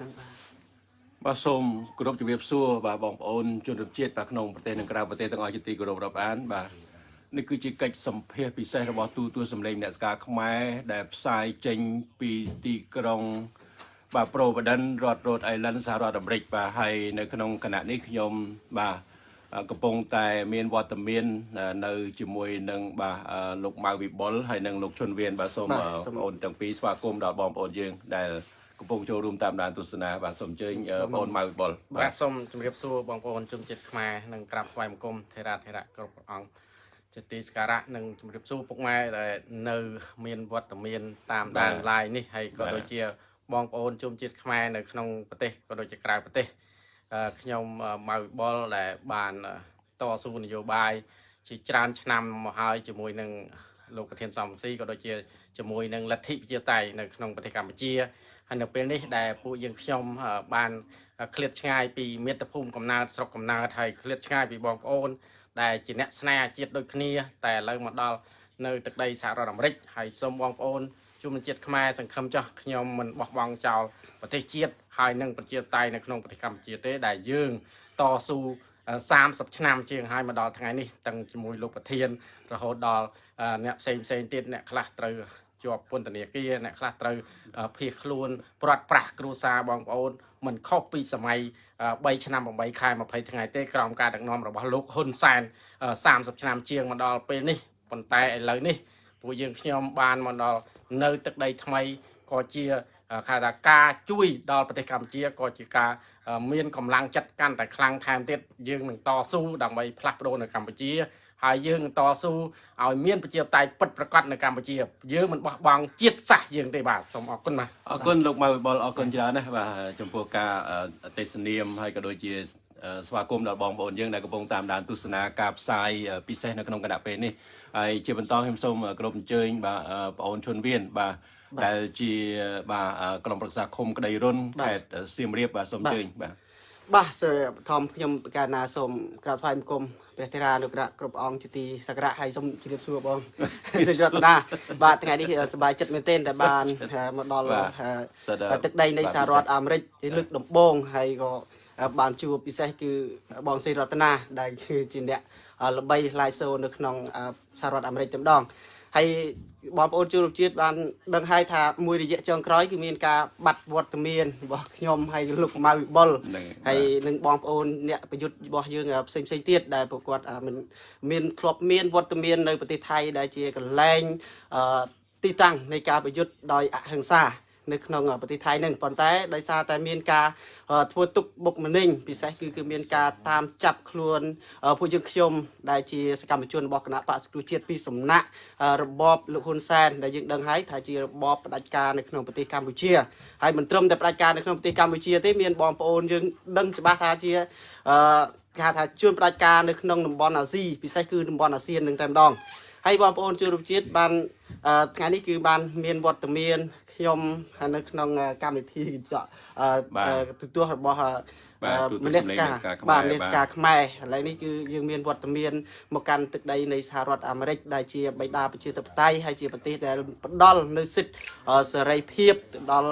ហ្នឹងបាទបាទសូមគោរពជំរាបសួរបាទបងប្អូនជនរួមជាតិបាទក្នុងប្រទេសនិងក្រៅប្រទេសទាំងអស់ជាទីគោរពរាប់អានបាទនេះគឺជាកិច្ចសម្ភាសពិសេសរបស់ទូទួលសម្លេងអ្នកស្ការខ្មែរដែលផ្សាយចេញពីទីក្រុងបាទប្រូបដិនរដ្ឋ Rhode Island សហរដ្ឋអាមេរិកបាទហើយនៅក្នុងគណៈនេះខ្ញុំបាទកំពុងតែមានវត្តមាននៅជាមួយនឹងបាទលោកម៉ៅវិបុលហើយនិងលោកជុនវៀនបាទសូមបងប្អូនទាំងពីរស្វាគមន៍ដល់បងប្អូនយើងដែល កំពុងចូលរួមតាមដានទស្សនាបាទសូមអញ្ជើញបងប្អូនម៉ៅវិបុលបាទសូមជម្រាបសួរបងប្អូនជនជាតិខ្មែរនិងក្រាបថ្វាយបង្គំថេរាធេរៈគ្រប់ព្រះអង្គជាទីសក្ការៈនិងជម្រាបសួរពុកម៉ែដែលនៅមានវត្តមានតាមដាន live នេះហើយក៏ដូចជាបងប្អូនជនជាតិខ្មែរនៅក្នុងប្រទេសក៏ដូចជាក្រៅប្រទេសខ្ញុំម៉ៅវិបុលដែលបានតស៊ូនយោបាយជាច្រើនឆ្នាំមកហើយជាមួយនឹងលោកប្រធានសំស៊ីក៏ដូចជាជាមួយនឹងលទ្ធិប្រជាតៃនៅក្នុងប្រទេសកម្ពុជា ហើយនៅពេលនេះដែលពួកយើងខ្ញុំបានឃ្លាតឆ្ងាយពីមាតុភូមិកំណើតស្រុកកំណើតហើយឃ្លាតឆ្ងាយពីបងប្អូន ដែលជាអ្នកស្នេហាជាតិដូចគ្នា តែឥឡូវមកដល់នៅទឹកដីសហរដ្ឋអាមេរិកហើយសូមបងប្អូនជំនជាតិខ្មែរសង្ឃឹមចោះខ្ញុំមិនបោះបង់ចោលប្រទេសជាតិហើយនឹងប្រជាតៃនៅក្នុងប្រទេសកម្ពុជាទេ ដែលយើងតស៊ូ30ឆ្នាំជាងហើយមកដល់ថ្ងៃនេះទាំងជាមួយលោកប្រធានរហូតដល់អ្នកផ្សេងផ្សេងទៀតអ្នកខ្លះត្រូវ ជាប់ពន្ធនាគារអ្នកខ្លះត្រូវភៀសខ្លួនព្រាត់ប្រាសគ្រួសារបងប្អូនមិនខុសពីសម័យ3ឆ្នាំ8ខែ20ថ្ងៃទេក្រោមការដឹកនាំរបស់លោកហ៊ុនសែន30ឆ្នាំជាងមកដល់ពេលនេះប៉ុន្តែឥឡូវនេះពួកយើងខ្ញុំបានមកដល់នៅទឹកដីថ្មីក៏ជាគេថាការជួយដល់ប្រទេសកម្ពុជាក៏ជាការមានកម្លាំងចិត្តកាន់តែខ្លាំងថែមទៀតយើងនឹងតស៊ូដើម្បីផ្លាស់ប្ដូរនៅកម្ពុជា ហើយយើងតស៊ូឲ្យមានប្រជាធិបតេយ្យពិតប្រាកដនៅកម្ពុជាយើងមិនបោះបង់ជាតិសាសន៍យើងទេបាទសូមអរគុណបាទអរគុណលោកម៉ៅវិបុលអរគុណច្រើនណាស់បាទចំពោះការទេសនាមហើយក៏ដូចជាស្វាគមន៍ដល់បងប្អូនយើងដែលកំពុងតាមដានទស្សនាការផ្សាយពិសេសនៅក្នុងគណៈពេលនេះហើយជាបន្តខ្ញុំសូមគោរពអញ្ជើញបាទបងអូនឈុនវៀនបាទដែលជាបាទក្រុមប្រឹក្សាឃុំក្តីរុនខេត្តសៀមរាបបាទសូមអញ្ជើញបាទ បាទសូមបឋមខ្ញុំកាលណាសូមក្រាបថ្វាយបង្គំព្រះធេរានុក្រៈគ្រប់អង្គជាទីសក្ការៈហើយសូមជម្រាបសួរបងសូមយត្តនាបាទថ្ងៃនេះសប្បាយចិត្តមែនទែនដែលបានមកដល់ទឹកដីនៃសហរដ្ឋអាមេរិកលើកដំបូងហើយក៏បានជួបពិសេសគឺបងសេរតនាដែលគឺជាអ្នកល្បីឡាយសូនៅក្នុងសហរដ្ឋអាមេរិកតែម្ដង ហើយបងប្អូនជួបជាតិបានដឹងហើយថាមួយរយៈចុងក្រោយគឺមានការបាត់វត្តមានរបស់ខ្ញុំហើយលោកម៉ៅវិបុលហើយនឹងបងប្អូនអ្នកប្រយុទ្ធរបស់យើងផ្សេងផ្សេងទៀតដែលប្រកបមានមានធ្លាប់មានវត្តមាននៅប្រទេសថៃដែលជាកន្លែងទីតាំងនៃការប្រយុទ្ធដោយអហិង្សា នៅក្នុងប្រទេសថៃនឹងប៉ុន្តែដោយសារតែមានការធ្វើទុកបុកម្នេញពិសេសគឺគឺមានការតាមចាប់ខ្លួនពួកយើងខ្ញុំដែលជាសកម្មជនរបស់គណៈបកសង្គ្រោះជាតិពីសំណាក់របបលោកហ៊ុនសែនដែលយើងដឹងហើយថាជារបបផ្ដាច់ការនៅក្នុងប្រទេសកម្ពុជាហើយមិនត្រឹមតែផ្ដាច់ការនៅក្នុងប្រទេសកម្ពុជាទេមានបងប្អូនយើងដឹងច្បាស់ថាជាអឺគេថាជួនផ្ដាច់ការនៅក្នុងតំបន់អាស៊ីពិសេសគឺតំបន់អាស៊ាននឹងតែម្ដង ហើយបងប្អូនជួបរួមជាតិបានថ្ងៃនេះគឺបានមានវត្តមានខ្ញុំនៅក្នុងកម្មវិធីចកទទួលរបស់មនសិការបាទមនសិការខ្មែរឥឡូវនេះគឺយើងមានវត្តមានមកកាន់ទឹកដីនៃសហរដ្ឋអាមេរិកដែលជាបិតាប្រជាធិបតេយ្យហើយជាប្រទេសដែលផ្ដល់នៅសិទ្ធិសេរីភាពទៅដល់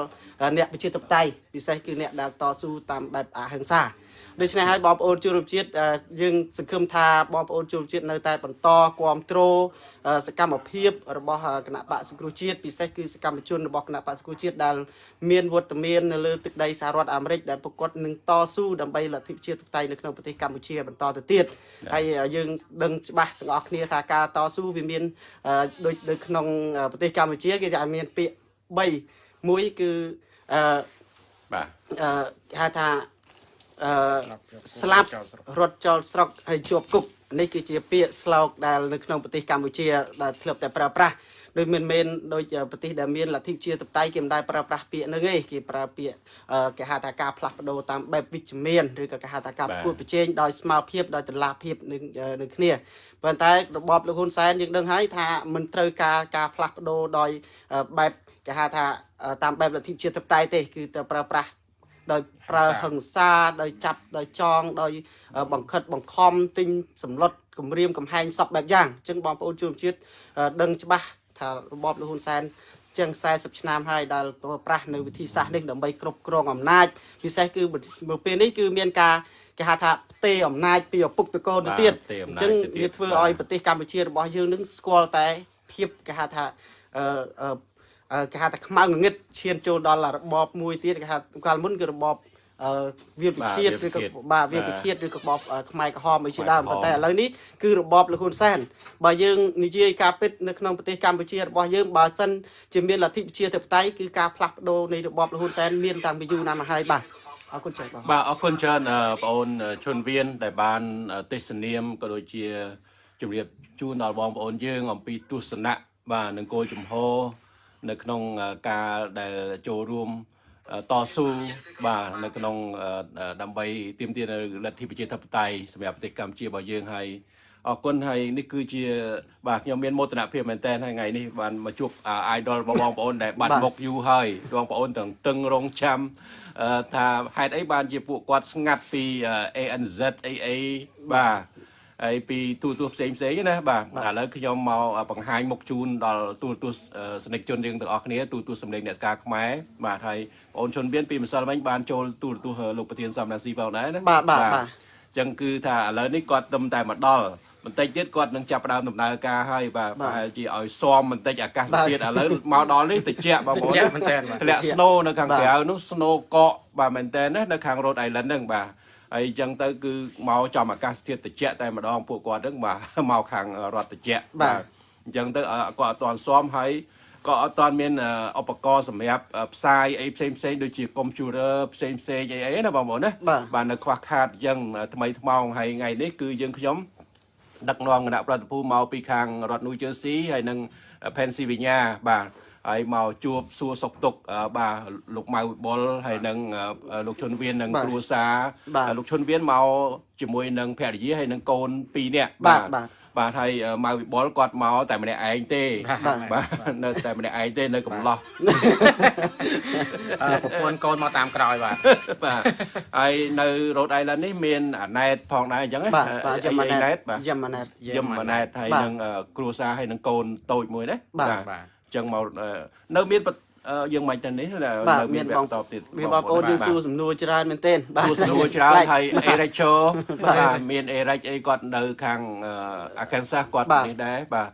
អ្នកប្រជាធិបតេយ្យពិសេសគឺអ្នកដែលតស៊ូតាមបែបអហិង្សា ដូច្នេះហើយបងប្អូនជួបជាតិយើងសង្ឃឹមថាបងប្អូនជួបជាតិនៅតែបន្តគ្រប់គ្រងសកម្មភាពរបស់គណៈបកសង្គ្រោះជាតិពិសេសគឺសកម្មជនរបស់គណៈបកសង្គ្រោះជាតិដែលមានវត្តមាននៅលើទឹកដីសហរដ្ឋអាមេរិកដែលប្រកបនឹងតស៊ូដើម្បីលទ្ធិប្រជាធិបតេយ្យនៅក្នុងប្រទេសកម្ពុជាបន្តទៅទៀតហើយយើងដឹងច្បាស់ទាំងអស់គ្នាថាការតស៊ូវាមានដូចនៅក្នុងប្រទេសកម្ពុជាគេថាមានពាក្យ3មួយគឺអឺបាទអឺគេហៅថា អឺស្លាប់រត់ចោលស្រុកហើយជាប់គុកនេះគឺជាពាក្យស្លោកដែលនៅក្នុងប្រទេសកម្ពុជាដែលធ្លាប់តែប្រើប្រាស់ដូចមិនមែនដូចប្រទេសដែលមានលទ្ធិជាតបតៃគេមិនដែលប្រើប្រាស់ពាក្យហ្នឹងទេគេប្រើពាក្យគេហៅថាការផ្លាស់ប្ដូរតាមបែបវិជ្ជមានឬក៏គេហៅថាការប្រកួតប្រជែងដោយស្មារភាពដោយតឡាភាពនឹងនឹងគ្នាប៉ុន្តែរបបលោកហ៊ុនសែនយើងដឹងហើយថាមិនត្រូវការការផ្លាស់ប្ដូរដោយបែបគេហៅថាតាមបែបលទ្ធិជាតបតៃទេគឺទៅប្រើប្រាស់ ដោយប្រើហិង្សាដោយចាប់ដោយចងដោយបង្ខិតបង្ខំទិញសម្លុតគម្រាមកំហែងសពបែបយ៉ាងអញ្ចឹងបងប្អូនជនជាតិដឹងច្បាស់ថារបបលោកហ៊ុនសែនជាង40ឆ្នាំហើយដែលប្រើប្រាស់នៅវិធីសាស្ត្រនេះដើម្បីគ្រប់គ្រងអំណាចពិសេសគឺនៅពេលនេះគឺមានការគេហៅថាផ្ទេរអំណាចពីឪពុកទៅកូនទៅទៀតផ្ទេរអំណាចអញ្ចឹងទៅទៀតវាធ្វើបាទឲ្យប្រទេសកម្ពុជារបស់យើងនឹងស្គាល់តែភាពគេហៅថាអឺអឺអឺ គេហៅថាខ្មៅងងឹតឈានចូលដល់របបមួយទៀតគេហៅកាលមុនគឺរបបអឺវាលពិឃាតបាទឬក៏វាលពិឃាតបាទវាលបាទពិឃាតឬក៏របបអឺខ្មែរក្រហមអីជាដើមខ្មែរក្រហមប៉ុន្តែឥឡូវនេះគឺរបបលហ៊ុនសែនបើយើងនិយាយការពិតនៅក្នុងប្រទេសកម្ពុជារបស់យើងបើសិនជាមានលទ្ធិប្រជាធិបតេយ្យគឺការផ្លាស់ប្ដូរនៃរបបលហ៊ុនសែនមានតាំងពីយូរណាស់មកហើយបាទអរគុណច្រើនបាទបាទអរគុណច្រើនអឺបងអូនជុនវៀនដែលបានអឺទេសនាមក៏ដូចជាជម្រាបជូនដល់បងប្អូនយើងអំពីទស្សនៈបាទនឹងគោលជំហរ នៅក្នុងអឺការដែលចូលរួមអឺតស៊ូបាទនៅក្នុងអឺអឺដើម្បីទាមទារនៅលទ្ធិប្រជាធិបតេយ្យសម្រាប់ប្រទេសកម្ពុជារបស់យើងហើយអរគុណហើយនេះគឺជា បាទខ្ញុំមានមោទនភាពមែនតើថ្ងៃនេះបានមកជួបអា idol របស់បងប្អូនដែលបាត់បាទមុខយូរហើយបងប្អូនទាំងតឹងរងចាំអឺថាហេតុអីបានជាពួកគាត់ស្ងាត់ពីអឺ ANZ AA បាទ ហើយពីទូរទស្សន៍ផ្សេងផ្សេងៗណាបាទឥឡូវខ្ញុំមកបង្ហាញមុខជូនដល់ទូរទស្សន៍អឺសនិកជនយើងទាំងអស់គ្នាទូរទស្សន៍សម្លេងអ្នកស្ការខ្មែរបាទហើយបងអូនជនមានពីម្សិលមិញបានចូលទូរទស្សន៍លោកប្រធានសំរាសីផងដែរណាបាទបាទបាទអញ្ចឹងគឺថាឥឡូវនេះគាត់ទឹមតែមកដល់បន្តិចទៀតគាត់នឹងចាប់ផ្ដើមដំណើរការហើយបាទបាទប្រហែលជាឲ្យស៊ាំបន្តិចអាកាសបាទធាតុឥឡូវមកដល់នេះតិចបងប្អូនចាក់មែនតើបាទធ្លាក់ snow នៅខាងក្រៅនោះ snow កកបាទមែនតើណានៅខាង Rhode Island ហ្នឹងបាទ ហើយអញ្ចឹងទៅគឺមកចំអាកាសធាតុត្រជាក់តែម្ដងពួកគាត់ហ្នឹងបាទមកខាងរដ្ឋត្រជាក់បាទអញ្ចឹងទៅអ่าគាត់អត់ទាន់ស៊ាំហើយក៏អត់ទាន់មានអឺឧបករណ៍សម្រាប់អឺផ្សាយអីផ្សេងផ្សេងៗដូចជា computer ផ្សេងផ្សេងៗអីអីណាបងប្អូនណាបាទបាទនៅខ្វះខាតអញ្ចឹងថ្មីថ្មោងហើយថ្ងៃនេះគឺយើងខ្ញុំដឹកនាំគណៈប្រតិភូមកពីខាងរដ្ឋ New Jersey ហើយនិង Pennsylvania បាទ ហើយមកជួបសួរសុខទុក្ខអឺបាទលោកម៉ៅវិបុលហើយនិងអឺលោកឈុនវៀននិងបាទគ្រួសារបាទហើយលោកឈុនវៀនមកជាមួយនឹងភរិយាហើយនិងកូន2នាក់បាទបាទបាទហើយអឺម៉ៅវិបុលគាត់មកតែម្នាក់ឯងទេបាទបាទនៅតែម្នាក់ឯងទេនៅកំឡោះអឺប្រពន្ធកូនមកតាមក្រោយបាទបាទហើយនៅ Rhode Island នេះមានអាណែតផងដែរអញ្ចឹងណាបាទបាទអីយ៉ាម៉ាអីណែណែតតបាទយ៉ាម៉ាណែតយឹមម៉ាណែតហើយបាទនឹងអឺគ្រួសារហើយនឹងកូនតូចមួយណាបាទបាទអញ្ចឹងមកអឺនៅមានបអឺយើងមិនទៅនេះនៅបាទនៅមាមាននវបងគ្គតបទៀតមានបងប្អូនយើងសួរសំណួរច្រើនមែនទែនសួរសួរច្រើនប្លែកហើយអេរិចជូបាទបាទមានអេរិចអីគាត់នៅខាងអាកានសាសគាត់បាទនេះដែរបាទ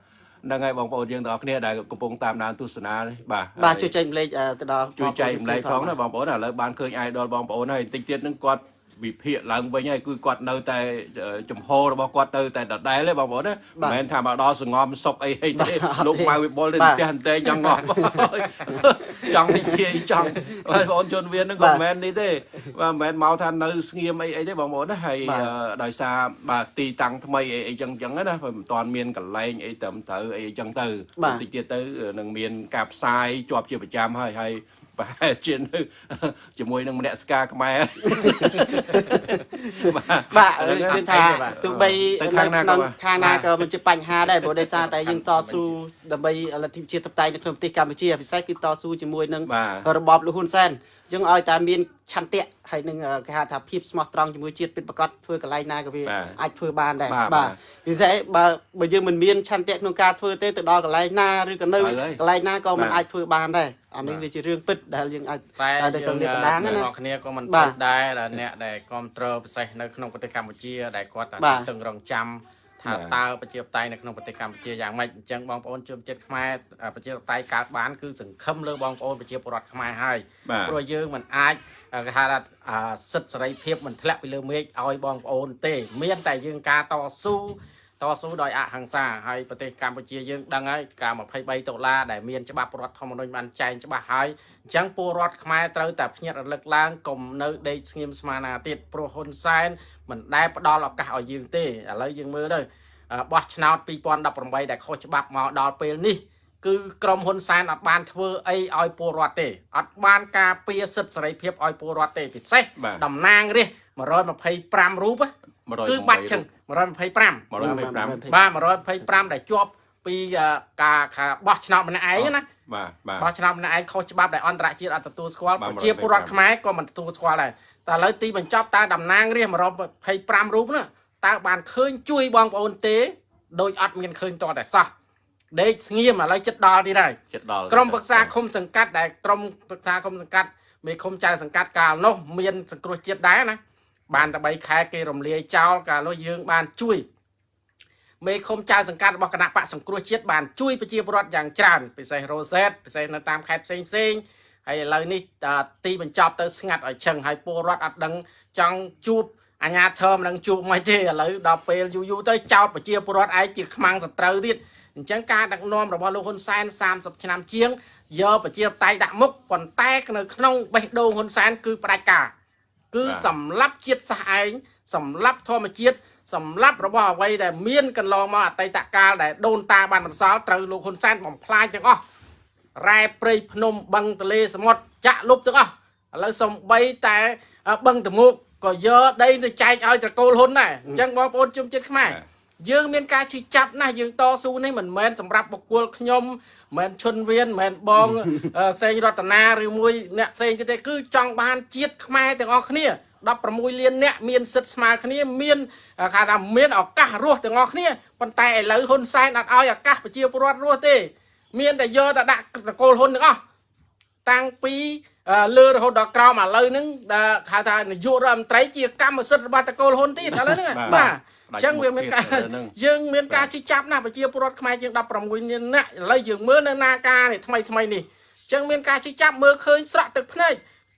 ហ្នឹងហើយបងប្អូនយើងទាំងអស់គ្នាដែលកំពុងតាមដានទស្សនានេះបាទបាទហើយជួយចែកម្លែកអឺទៅដល់ជួយចែកម្លែកផងណាបាទបងប្អូនឥឡូវបានឃើញ idol បងប្អូនហើយតិចទៀតហ្នឹងគាត់ វិភាគឡើងវិញហើយគឺគាត់នៅតែអឺចំហរបស់គាត់ទៅតែដដែលទេបងប្អូនណាបាទមិនមែនថាមកដល់សងំសុកអីអីទេបាទអត់លោកទេម៉ៅវិបុលទេបាទផ្ទះអន្តែងចង់ងំចង់និយាយចង់បងប្អូនជនវៀនហ្នឹងក៏បាទមិនមែននេះទេបាទមិនមែនមកថានៅស្ងៀមអីអីទេបងប្អូនណាហើយបាទអឺដោយសារបាទទីតាំងថ្មីអីអីចឹងចឹងណាមិនតាន់មានកន្លែងអីត្រឹមត្រូវអីចឹងទៅបាទតិចទៀតទៅនឹងមានការផ្សាយជាប់ជាប្រចាំហើយហើយ ប្រហែលជានៅជាមួយនឹងមនស្សការខ្មែរបាទបាទឥឡូវគឺថាបាទទោះបីទៅខាងណាក៏ក្នុងបាទខាងណាក៏មិនជាបញ្ហាដែរព្រោះដោយសារតែយើងតស៊ូដើម្បីលទ្ធិប្រជាធិបតេយ្យនៅក្នុងប្រទេសកម្ពុជាពិសេសគឺតស៊ូជាមួយនឹងបាទរបបលហ៊ុនសែន អញ្ចឹងឲ្យតែមានឆន្ទៈហើយនឹងអឺគេហៅថាភាពស្មោះត្រង់ជាមួយជាតិពិតប្រាកដធ្វើកន្លែងណាក៏វាបាទអាចធ្វើបានដែរបាទបាទបាទពិសេសបើបើយើងមិនមានឆន្ទៈក្នុងការធ្វើទេទៅដល់កន្លែងណាឬក៏នៅហើយកន្លែងណាក៏មិនបាទអាចធ្វើបានដែរអានេះបាទវាជារឿងពិតដែលយើងអាចតែតែយើទៅងលាតត្រដាងអ្នកណានរគ្នាក៏មិនបាភ្លេទចដែរដែលអ្នកដែលគ្រប់គ្រងពិសេសនៅក្នុងប្រទេសកម្ពុជាដែលគាត់បាទតឹងរង់ចាំ ថាតើប្រជាបតៃនៅក្នុងប្រទេសកម្ពុជាយ៉ាងម៉េចអញ្ចឹងបងប្អូនជនជាតិខ្មែរប្រជាបតៃកើតបានគឺសង្ឃឹមលើបងប្អូនប្រជាពលរដ្ឋខ្មែរហើយព្រោះយើងមិនអាចគេហៅថាសិទ្ធិសេរីភាពមិនធ្លាក់ពីលើមេឃឲ្យបងប្អូនទេ មានតែយើងការតស៊ូ តស៊ូដោយអហិង្សាហើយប្រទេសកម្ពុជាយើងដឹងហើយការ23ដុល្លារដែលមានច្បាប់រដ្ឋធម្មនុញ្ញបានចែងច្បាស់ហើយអញ្ចឹងពលរដ្ឋខ្មែរត្រូវតែភ្ញាក់រលឹកឡើងកុំនៅដេកស្ងៀមស្មារណាទៀតព្រោះហ៊ុនសែនមិនដែលផ្ដល់ឱកាសឲ្យយើងទេឥឡូវយើងមើលទៅអ่าបោះឆ្នោត2018ដែលខុសច្បាប់មកដល់ពេលនេះគឺក្រមហ៊ុនសែនអត់បានធ្វើអីឲ្យពលរដ្ឋទេអត់បានការពារសិទ្ធិសេរីភាពឲ្យពលរដ្ឋទេពិសេសបាទតំណាងរាស្ត្រ 125រូបណា100គឺបាច់ចឹង125 125បាទ125ដែលជាប់ពីអឺការការបោះឆ្នោតម្នាក់ឯងណាបាទបាទបោះឆ្នោតម្នាក់ឯងខុសច្បាប់ដែលអន្តរជាតិអត់ទទួលស្គាល់បាទប្រជាពលរដ្ឋខ្មែរក៏មិនទទួលស្គាល់ដែរតែឥឡូវទីបញ្ចប់តើតំណាងរាស្ត្រ125រូបនោះតើបានឃើញជួយបងប្អូនទេដោយអត់មានឃើញតតែសោះដេកស្ងៀមឥឡូវចិត្តដល់ទៀតហើយចិត្តដល់ក្រុមប្រឹក្សាឃុំសង្កាត់ដែលក្រុមប្រឹក្សាឃុំសង្កាត់មេឃុំចៅសង្កាត់កាលនោះមានសង្គ្រោះជាតិដែរណា បានតែ3ខែគេរំលាយចោលកាលនោះយើងបានជួយមេឃុំចៅសង្កាត់របស់គណៈបកសង្គ្រោះជាតិបានជួយប្រជាពលរដ្ឋយ៉ាងច្រើនពិសេសរ៉ូសេតពិសេសនៅតាមខេត្តផ្សេងផ្សេងហើយឥឡូវនេះទីបញ្ចប់ទៅស្ងាត់ឲ្យឈឹងហើយពលរដ្ឋអត់ដឹងចង់ជួបអាញាធមនឹងជួបមិនទេឥឡូវដល់ពេលយូរយូរទៅចោតប្រជាពលរដ្ឋឯងជាខ្មាំងសត្រូវទៀតអញ្ចឹងការដឹកនាំរបស់លោកហ៊ុនសែន30ឆ្នាំជាងយកប្រជាបតៃដាក់មុខប៉ុន្តែនៅក្នុងបេះដូងហ៊ុនសែនគឺផ្ដាច់ការ គឺសម្លាប់ជាតិសាសន៍ឯងសម្លាប់ធម្មជាតិសម្លាប់របស់អ្វីដែលមានកន្លងមកអតីតកាលដែលដូនតាបានបន្សល់ត្រូវលោកហ៊ុនសែនបំផ្លាញទាំងអស់រ៉ែព្រៃភ្នំបឹងទលេសមុទ្រចាក់លុបទាំងអស់ឥឡូវសំបីតែបឹងតមុកក៏យកដីទៅចែកឲ្យត្រកូលហ៊ុនដែរអញ្ចឹងបងប្អូនជុំចិត្តខ្មែរ យើងមានការឈឺចាប់ណាស់យើងតស៊ូនេះមិនមែនសម្រាប់បុគ្គលខ្ញុំមិនមែនឈុនវៀនមិនមែនបងសេងរតនាឬមួយអ្នកផ្សេងទៀតទេ គឺចង់បានជាតិខ្មែរទាំងអស់គ្នា16លានអ្នកមានសិទ្ធិស្មើគ្នាមានគេថាមានឱកាសរស់ទាំងអស់គ្នាប៉ុន្តែឥឡូវហ៊ុនសែនអត់ឲ្យឱកាសប្រជាពលរដ្ឋរស់ទេ មានតែយកតែដាក់តកូលហ៊ុនទាំងអស់តាំងពីលើរហូតដល់ក្រោមឥឡូវហ្នឹងហៅថានាយករដ្ឋមន្ត្រីជាកម្មសិទ្ធិរបស់តកូលហ៊ុនទៀតឥឡូវហ្នឹងបាទ អញ្ចឹងវាមានការយើងមានការជិះចាប់ណាប្រជាពលរដ្ឋខ្មែរជាង16លាននាក់ឥឡូវយើងមើលនៅនាការនេះថ្មីថ្មីនេះអញ្ចឹងមានការជិះចាប់មើលឃើញស្រក់ទឹកភ្នែក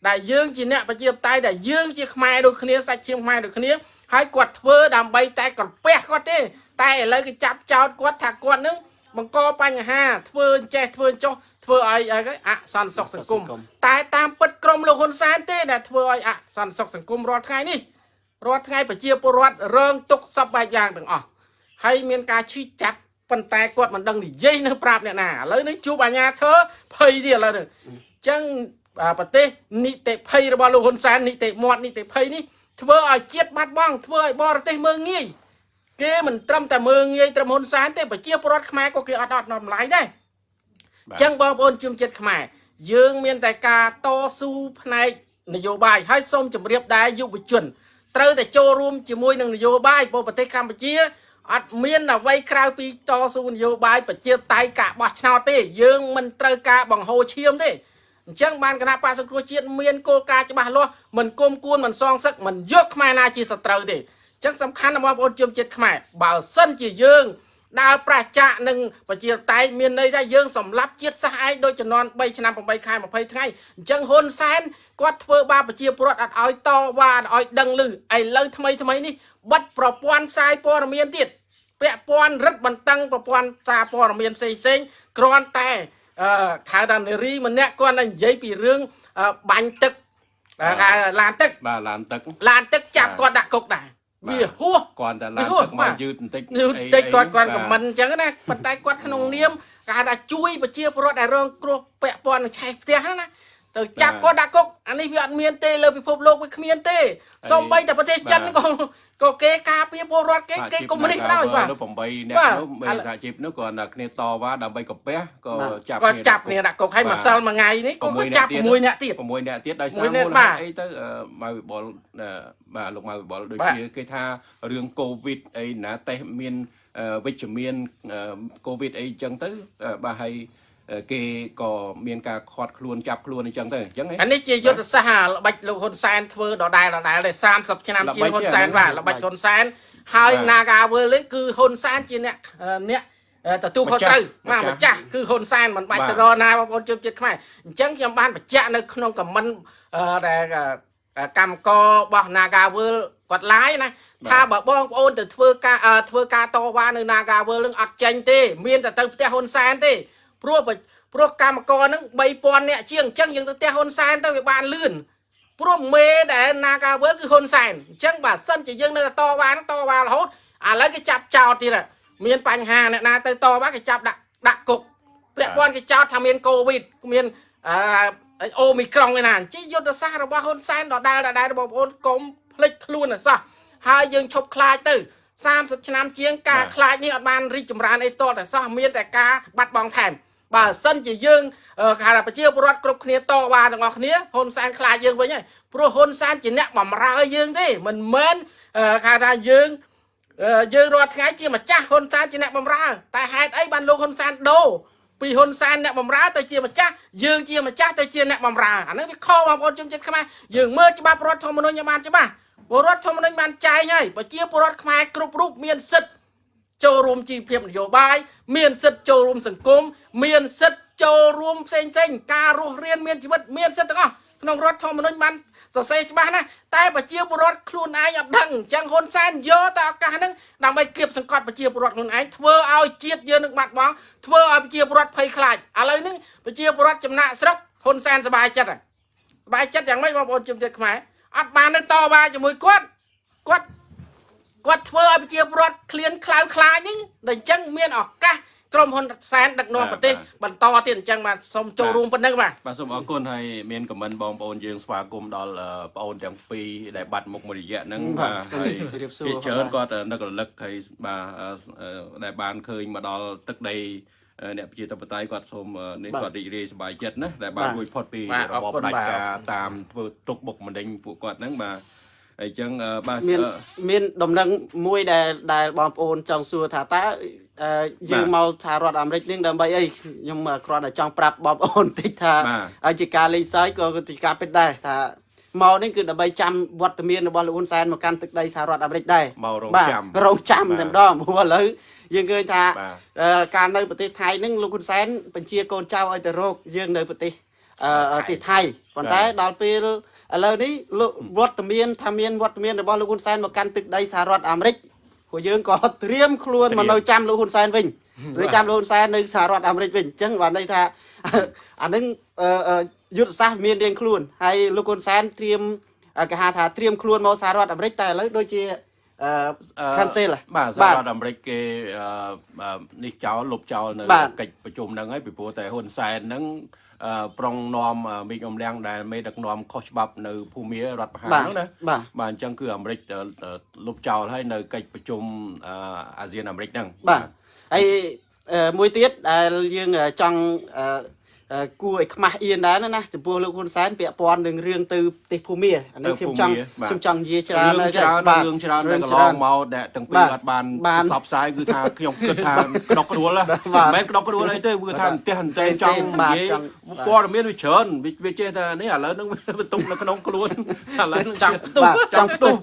ដែលយើងជាអ្នកប្រជាបតៃដែលយើងជាខ្មែរដូចគ្នាសាច់ឈាមខ្មែរដូចគ្នាហើយគាត់ធ្វើដើម្បីតែក្រពះគាត់ទេ តែឥឡូវគេចាប់ចោតគាត់ថាគាត់នឹងបង្កបញ្ហាធ្វើអញ្ចេះធ្វើអញ្ចោះធ្វើឲ្យអសន្តិសុខសង្គមតែតាមពិតក្រមលោកហ៊ុនសែនទេដែលធ្វើឲ្យអសន្តិសុខសង្គមរាល់ថ្ងៃនេះ រាល់ថ្ងៃប្រជាពលរដ្ឋរងទុកសពបែបយ៉ាងទាំងអស់ហើយមានការឈឺចាប់ប៉ុន្តែគាត់មិនដឹងនិយាយនៅប្រាប់អ្នកណាឥឡូវនេះជួបអាញាធើភ័យទៀតឥឡូវនេះអញ្ចឹងប្រទេសនីតិភ័យរបស់លោកហ៊ុនសែននីតិមាត់នីតិភ័យនេះធ្វើឲ្យជាតិបាត់បង់ធ្វើឲ្យបរទេសមើងងាយគេមិនត្រឹមតែមើងងាយត្រឹមហ៊ុនសែនទេប្រជាពលរដ្ឋខ្មែរក៏គេអត់អត់តម្លៃដែរអញ្ចឹងបងប្អូនជុំចិត្តខ្មែរយើងមានតែការតស៊ូផ្នែកនយោបាយហើយសូមជម្រាបដែរយុវជន ត្រូវតែចូលរួមជាមួយនឹងនយោបាយព្រោះប្រទេសកម្ពុជាអត់មានអ្វីក្រៅពីតស៊ូនយោបាយប្រជាតៃការបោះឆ្នោតទេ យើងមិនត្រូវការបង្ហូរឈាមទេអញ្ចឹងបានគណៈបកសង្គ្រោះជាតិមានគោលការណ៍ច្បាស់លាស់មិនគុំគួនមិនសងសឹកមិនយកខ្មែរណាជាសត្រូវទេអញ្ចឹងសំខាន់ណាស់បងប្អូនជនជាតិខ្មែរបើសិនជាយើង ដើរប្រឆាចនឹងប្រជាតៃមានន័យថាយើងសម្លាប់ជាតិសាសន៍ឯងដោយចំនួន3ឆ្នាំ8ខែ20ថ្ងៃអញ្ចឹងហ៊ុនសែនគាត់ធ្វើបាបប្រជាពលរដ្ឋអត់ឲ្យតវ៉ាអត់ឲ្យដឹងឮឥឡូវថ្មីថ្មីនេះបិទប្រព័ន្ធផ្សាយព័ត៌មានទៀតពាក់ព័ន្ធរឹតបន្តឹងប្រព័ន្ធសារព័ត៌មានផ្សេងផ្សេងគ្រាន់តែអឺខៅតាមនារីម្នាក់គាត់តែនិយាយពីរឿងបាញ់ទឹកគេឡានទឹកបាទឡានទឹកឡានទឹកចាប់គាត់ដាក់គុកដែរ វាហួសគាត់តែឡានទឹកមកយឺតបន្តិចយឺតបន្តិចគាត់គាត់ខមមិនអញ្ចឹងណាប៉ុន្តែគាត់ក្នុងនាមគេថាជួយប្រជាពលរដ្ឋដែលរងគ្រោះពាក់ព័ន្ធនឹងឆេះផ្ទះណា ទៅចាប់គាត់ដាក់គុកអានេះវាអត់មានទេលើពិភពលោកវាគ្មានទេសូម្បីតែប្រទេសចិនក៏ក៏គេការពារពលរដ្ឋគេគេកុំនេះដោយបាទនោះ8អ្នកនោះមេសហជីពនោះគាត់តែគ្នាតវ៉ាដើម្បីកាពះក៏ចាប់គាត់ចាប់គ្នាដាក់គុកឲ្យម្សិលមួយថ្ងៃនេះក៏ចាប់6អ្នកទៀត6អ្នកទៀតដោយសារមូលហេតុអីទៅមកវិបុលបាទលោកមកវិបុលដូចជាគេថារឿងកូវីដអីណាតេស្តមានវិជ្ជមានកូវីដអីចឹងទៅបាទហើយ គេក៏មានការខាត់ខ្លួនចាប់ខ្លួនអញ្ចឹងទៅអញ្ចឹងអានេះជាយុទ្ធសាស្ត្រល្បិចលោកហ៊ុនសែនធ្វើដដែលដដែលតែ30ឆ្នាំជាងហ៊ុនសែនបាទល្បិចហ៊ុនសែនហើយ Nagawal នេះគឺហ៊ុនសែនជាអ្នកអ្នកទទួលខុសត្រូវបាទម្ចាស់គឺហ៊ុនសែនមិនបាច់ទៅរណាបងប្អូនជឿចិត្តខ្មែរអញ្ចឹងខ្ញុំបានបញ្ជាក់នៅក្នុងខមមិនដែលកម្មកររបស់ Nagawal គាត់ឡាយណាថាបើបងប្អូនទៅធ្វើការធ្វើការតវ៉ានៅ Nagawal នឹងអត់ចេញទេ មានតែទៅផ្ទះហ៊ុនសែនទេ ព្រោះព្រោះកម្មករហ្នឹង3000នាក់ជាងអញ្ចឹងយើងទៅផ្ទះហ៊ុនសែនទៅវាបានលឿនព្រោះមេដែលណាការវើគឺហ៊ុនសែនអញ្ចឹងបើសិនជាយើងនៅតវ៉ាតវ៉ារហូតឥឡូវគេចាប់ចោតទៀតមានបញ្ហាអ្នកណាទៅតវ៉ាគេចាប់ដាក់ដាក់គុកពាក់ព័ន្ធគេចោតថាមានកូវីដមានអឺអូមីក្រុងឯណាជាយុទ្ធសាស្ត្ររបស់ហ៊ុនសែនដដែលដដែលបងប្អូនកុំភ្លេចខ្លួនអសោះហើយយើងឈប់ខ្លាចទៅ30ឆ្នាំជាងការខ្លាចនេះអត់បានរីកចម្រើនអីតតែសោះមានតែការបាត់បង់ថែម បើសិនជាយើងគេថាប្រជាពលរដ្ឋគ្រប់គ្នាតវ៉ាទាំងអស់គ្នាហ៊ុនសែនខ្លាចយើងវិញហើយព្រោះហ៊ុនសែនជាអ្នកបំរើយើងទេមិនមែនគេថាយើងអឺយើងរាល់ថ្ងៃជាម្ចាស់ហ៊ុនសែនជាអ្នកបម្រើ តែហេតុអីបានលោកហ៊ុនសែនដូរពីហ៊ុនសែនអ្នកបម្រើទៅជាម្ចាស់យើងជាម្ចាស់ទៅជាអ្នកបម្រើអាហ្នឹងវាខុសបងប្អូនជនជាតិខ្មែរយើងមើលច្បាប់រដ្ឋធម្មនុញ្ញឲ្យបានច្បាស់ពលរដ្ឋធម្មនុញ្ញបានចែងហើយប្រជាពលរដ្ឋខ្មែរគ្រប់រូបមានសិទ្ធិ ចូលរួមជីវភាពនយោបាយមានសិទ្ធិចូលរួមសង្គមមានសិទ្ធិចូលរួមផ្សេងផ្សេងៗការរស់រានមានជីវិតមានសិទ្ធិទាំងអស់ក្នុងរដ្ឋធម្មនុញ្ញបានសរសេរច្បាស់ណាស់តែប្រជាពលរដ្ឋខ្លួនឯងអត់ដឹងអញ្ចឹងហ៊ុនសែនយកតែឱកាសហ្នឹងដើម្បីគៀបសង្កត់ប្រជាពលរដ្ឋខ្លួនឯងធ្វើឲ្យជាតិយើងនឹងបាត់បង់ធ្វើឲ្យប្រជាពលរដ្ឋភ័យខ្លាចឥឡូវហ្នឹងប្រជាពលរដ្ឋចំណាក់ស្រុកហ៊ុនសែនសប្បាយចិត្តហើយសប្បាយចិត្តយ៉ាងម៉េចបងប្អូនជំនឿខ្មែរអត់បាននឹងតវ៉ាជាមួយគាត់គាត់ គាត់ធ្វើឲ្យប្រជាពលរដ្ឋឃ្លានខ្លៅខ្លាចហ្នឹងដល់អញ្ចឹងមានឱកាសក្រុមហ៊ុនសែនដឹកនាំប្រទេសបន្តទៀតអញ្ចឹងបាទសូមចូលរួមប៉ុណ្្នឹងបាទបាទសូមអរគុណហើយមានខមមិនបងប្អូនយើងស្វាគមន៍ដល់អឺប្អូនទាំងពីរដែលបាត់មុខមួយរយៈហ្នឹងបាទបាទហើយជម្រាបសួរភាគច្រើនបាទគាត់នឹករលឹកហើយបាទអឺអឺដែលបានឃើញមកដល់ទឹកដីអឺអ្នកប្រជាធិបតេយ្យគាត់សូមអឺនេះបាទគាត់រីករាយសប្បាយចិត្តណាដែលបានបាទរួចផុតពីបាទរបបអរគុណផ្ដាច់បាទការតាមធ្វើទុកបុកម្នេញពួកគាត់ហ្នឹងបាទហើយ អញ្ចឹងអឺបាទមានអឺមានដំណឹងមួយដែលដែលបងប្អូនចង់សួរថាតើអឺយើងមកថារដ្ឋអាមេរិកនេះដើម្បីអីខ្ញុំគ្រាន់តែចង់ប្រាប់បងប្អូនតិចថាបាទហើយជាការលេងសើចក៏ជាការពិតដែរថាមកនេះគឺដើម្បីចាំវត្តមានរបស់លោកហ៊ុនសែនមកកាន់ទឹកដីសហរដ្ឋអាមេរិកដែរមករងបាទចាំរងចាំបាទតែម្ដងព្រោះឥឡូវយើងឃើញថាបាទអឺការនៅប្រទេសថៃហ្នឹងលោកហ៊ុនសែនបញ្ជាកូនចៅឲ្យទៅរកយើងនៅប្រទេសអឺថៃប្រ ទេសថៃប៉ុន្តែដល់ពេលឥឡូវនេះលោកវត្តមានថាមានវត្តមានរបស់លោកហ៊ុនសែនមកកាន់ទឹកដីសហរដ្ឋអាមេរិកពួកយើងក៏ត្រៀមខ្លួនត្រៀមមកនៅចាំលោកហ៊ុនសែនវិញឬចាំលោកហ៊ុនសែននៅសហរដ្ឋអាមេរិកវិញអញ្ចឹងបានន័យថាអានឹងអឺអឺយុទ្ធសាស្ត្រមានរៀងខ្លួនហើយលោកហ៊ុនសែនត្រៀមអឺគេហៅថាត្រៀមខ្លួនមកសហរដ្ឋអាមេរិកតែឥឡូវដូចជាអឺអឺ cancel ហ៎បាទសហរដ្ឋអាមេរិកគេអឺអឺនេះចោលលុបចោលនៅបាទកិច្ចប្រជុំហ្នឹងហើយពីព្រោះតែហ៊ុនសែនហ្នឹងអឺ ប្រុងនាំអឺមេឃអមលៀងដែលមេដឹកនាំខុសច្បាប់នៅភូមិរដ្ឋប្រហារបាទហ្នឹងណាបាទបាទអញ្ចឹងគឺអាមេរិកអឺអឺលុបចោលហើយនៅកិច្ចប្រជុំអឺអាស៊ានអាមេរិកហ្នឹងបាទហើយអឺមួយទៀតដែលយើងអឺចង់អឺអឺ គួរឲ្យខ្មាស់អៀនដែរណាណាចំពោះលោកហ៊ុនសែនពាក់ព័ន្ធនឹងរឿងទៅប្រទេសភូមាអានេះខ្ញុំចង់ខ្ញុំចង់និយាយច្រើនរឿងហើយច្រើនបាទរឿងច្រើនដែលរឿងកន្លច្រើនងមកដែលទាំងពីរបាទអត់បានបានផ្សព្វផ្សាយគឺថាខ្ញុំគិតថាក្តុកក្តួលណាបាទមិនមែនក្តុកក្តួលអីទេគឺថាអន្ទះអន្តែងចង់បាទនិយាយចង់ព័ត៌មានវាច្រើនវាវាចេះថានេះឥឡូវហ្នឹងវាបន្ទុកនៅក្នុងខ្លួនឥឡូវហ្នឹងចង់ផ្ទុះបាទចង់ផ្ទុះ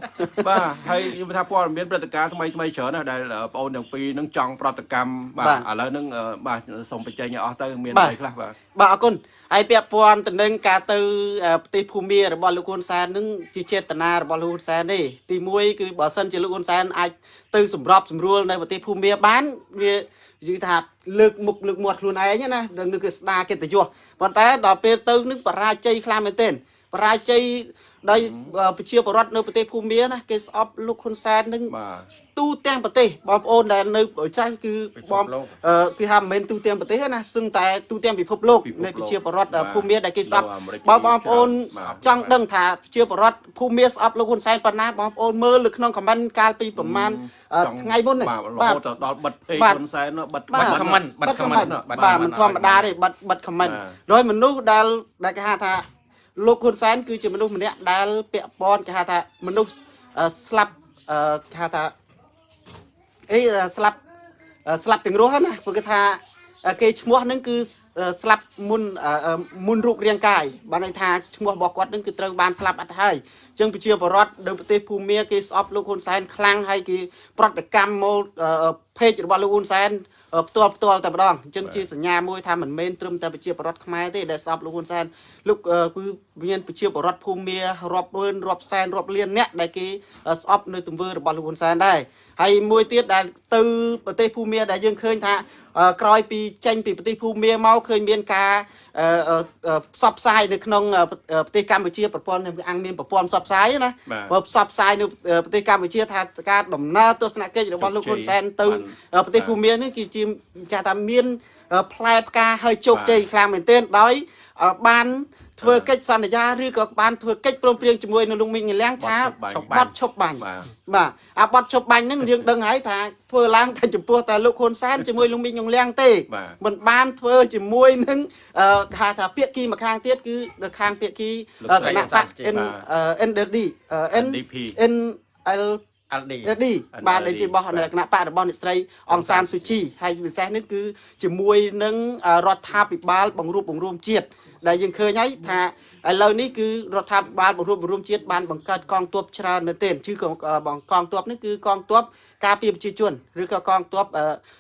បាទហើយខ្ញុំថាព័ត៌មានព្រឹត្តិការណ៍ថ្មីថ្មីច្រើនណាស់ដែលបងអូនទាំងពីរហ្នឹងចង់ប្រតិកម្មបាទបាទឥឡូវហ្នឹងអឺបាទសូមបញ្ចេញឲ្យអស់ទៅមានបាទអីខ្លះបាទបាទអរគុណហើយពាក់ព័ន្ធទៅនឹងការទៅអឺប្រទេសភូមារបស់លោកហ៊ុនសែននឹងជាចេតនារបស់លោកហ៊ុនសែនទេទី1គឺបើសិនជាលោកហ៊ុនសែនអាចទៅសម្របសម្រួលនៅប្រទេសភូមាបានវាយឺថាលើកមុខលើកមាត់ខ្លួនឯងណានឹងគឺស្ដារកិត្តិយសប៉ុន្តែដល់ពេលទៅនឹងបរាជ័យខ្លាំងមែនទែនបរាជ័យ ដោយអឺប្រជាពលរដ្ឋនៅប្រទេសភូមាណាគេស្អប់លោកហ៊ុនសែននឹងបាទទូទាំងប្រទេសបងប្អូនដែលនៅប្រទេសគឺពិភបពងលោកអឺគឺថាមិនមែនទូទាំងប្រទេសទេណាសឹងតែទូទាំងពិភពលោកពិភពលោកនៃប្រជាពលរដ្ឋបាទភូមិមាដែលគេស្អប់នៅអាមេរិកបងបងប្អូនបាទចង់ដឹងថាប្រជាពលរដ្ឋភូមិមាស្អប់លោកហ៊ុនសែនប៉ុណ្ណាបងប្អូនមើលនៅក្នុងខមមិនកាលពីប្រហែលអឺចង់ថ្ងៃមុននេះបាទរបាទហូតដល់បិទពេកបាទហ៊ុនសែននោះបិទបាទខមមិនបាត់ខមមិនបាទបាត់មិនធម្មតាទេបាត់បាត់ខមមិនបាទដោយមនុស្សដែលដែលគេហៅថា លោកហ៊ុនសែនគឺជាមនុស្សម្នាក់ដែលពាក់ព័ន្ធគេហៅថាមនុស្សស្លាប់គេហៅថាអីស្លាប់ស្លាប់ទាំងរស់ណាព្រោះគេថាគេឈ្មោះនឹងគឺស្លាប់មុនមុនរូបរាងកាយបានន័យថាឈ្មោះរបស់គាត់នឹងគឺត្រូវបានស្លាប់អត់ហើយអញ្ចឹងប្រជាពលរដ្ឋនៅប្រទេសភូមាគេស្អប់លោកហ៊ុនសែនខ្លាំងហើយគេប្រតិកម្មមកពេករបស់លោកហ៊ុនសែន ផ្ទាល់ផ្ទាល់តែម្ដងអញ្ចឹងជាសញ្ញាមួយថាមិនមែនត្រឹមតែប្រជាពលរដ្ឋខ្មែរទេដែលស្អប់លោកហ៊ុនសែនលោកអឺគឺមានប្រជាពលរដ្ឋភូមារាប់ម៉ឺនរាប់សែនរាប់លានអ្នកដែលគេអឺស្អប់នៅទង្វើរបស់លោកហ៊ុនសែនដែរហើយមួយទៀតដែលទៅប្រទេសភូមាដែលយើងឃើញថាអឺ ក្រោយពីចេញពីប្រទេសភូមាមកឃើញមានការអឺអឺអឺផ្សព្វផ្សាយនៅក្នុងអឺប្រទេសកម្ពុជាប្រព័ន្ធអង្គមានប្រព័ន្ធផ្សព្វផ្សាយណាបាទបើផ្សព្វផ្សាយនៅអឺប្រទេសកម្ពុជាថាការដំណើរទស្សនកិច្ចរបស់លោកហ៊ុនសែនទៅបានអឺប្រទេសភូមានេះគឺជាគេថាមានអឺផ្លែផ្កាហើយជោគបាទជ័យខ្លាំងមែនទែនដោយអឺបាន ធ្វើកិច្ចសន្យាឬក៏បានធ្វើកិច្ចព្រមព្រៀងជាមួយនឹងលោកមីងលៀងថាបទឈប់បាញ់បត់ឈប់បាញ់បាទបាទអាបត់ឈប់បាញ់ហ្នឹងយើងដឹងហើយថាធ្វើឡើងតែចំពោះតែលោកហ៊ុនសែនជាមួយលោកមីងលៀងទេបាទមិនបានធ្វើជាមួយនឹងអឺគេហៅថាពាក្យគីម្ខាងទៀតគឺនៅខាងពាក្យគីលោកអឺស្រីគណៈបកបាទ N អឺ NDD អឺ N NDP N L LD រឌីបាទដែលជារបស់គណៈបករបស់អ្នកស្រីអង្សានស៊ូជីហើយពិសេសនេះគឺជាមួយនឹងរដ្ឋាភិបាលបង្រួបបង្រួមជាតិ ដែលយើងឃើញហើយថាឥឡូវនេះគឺរដ្ឋាភិបាលបង្រួបបង្រួមជាតិបានបង្កើតកងទ័ពច្រើនមែនទែនគឺបងកងទ័ពនេះគឺកងទ័ព ការពារប្រជាជនឬក៏កងទ័ព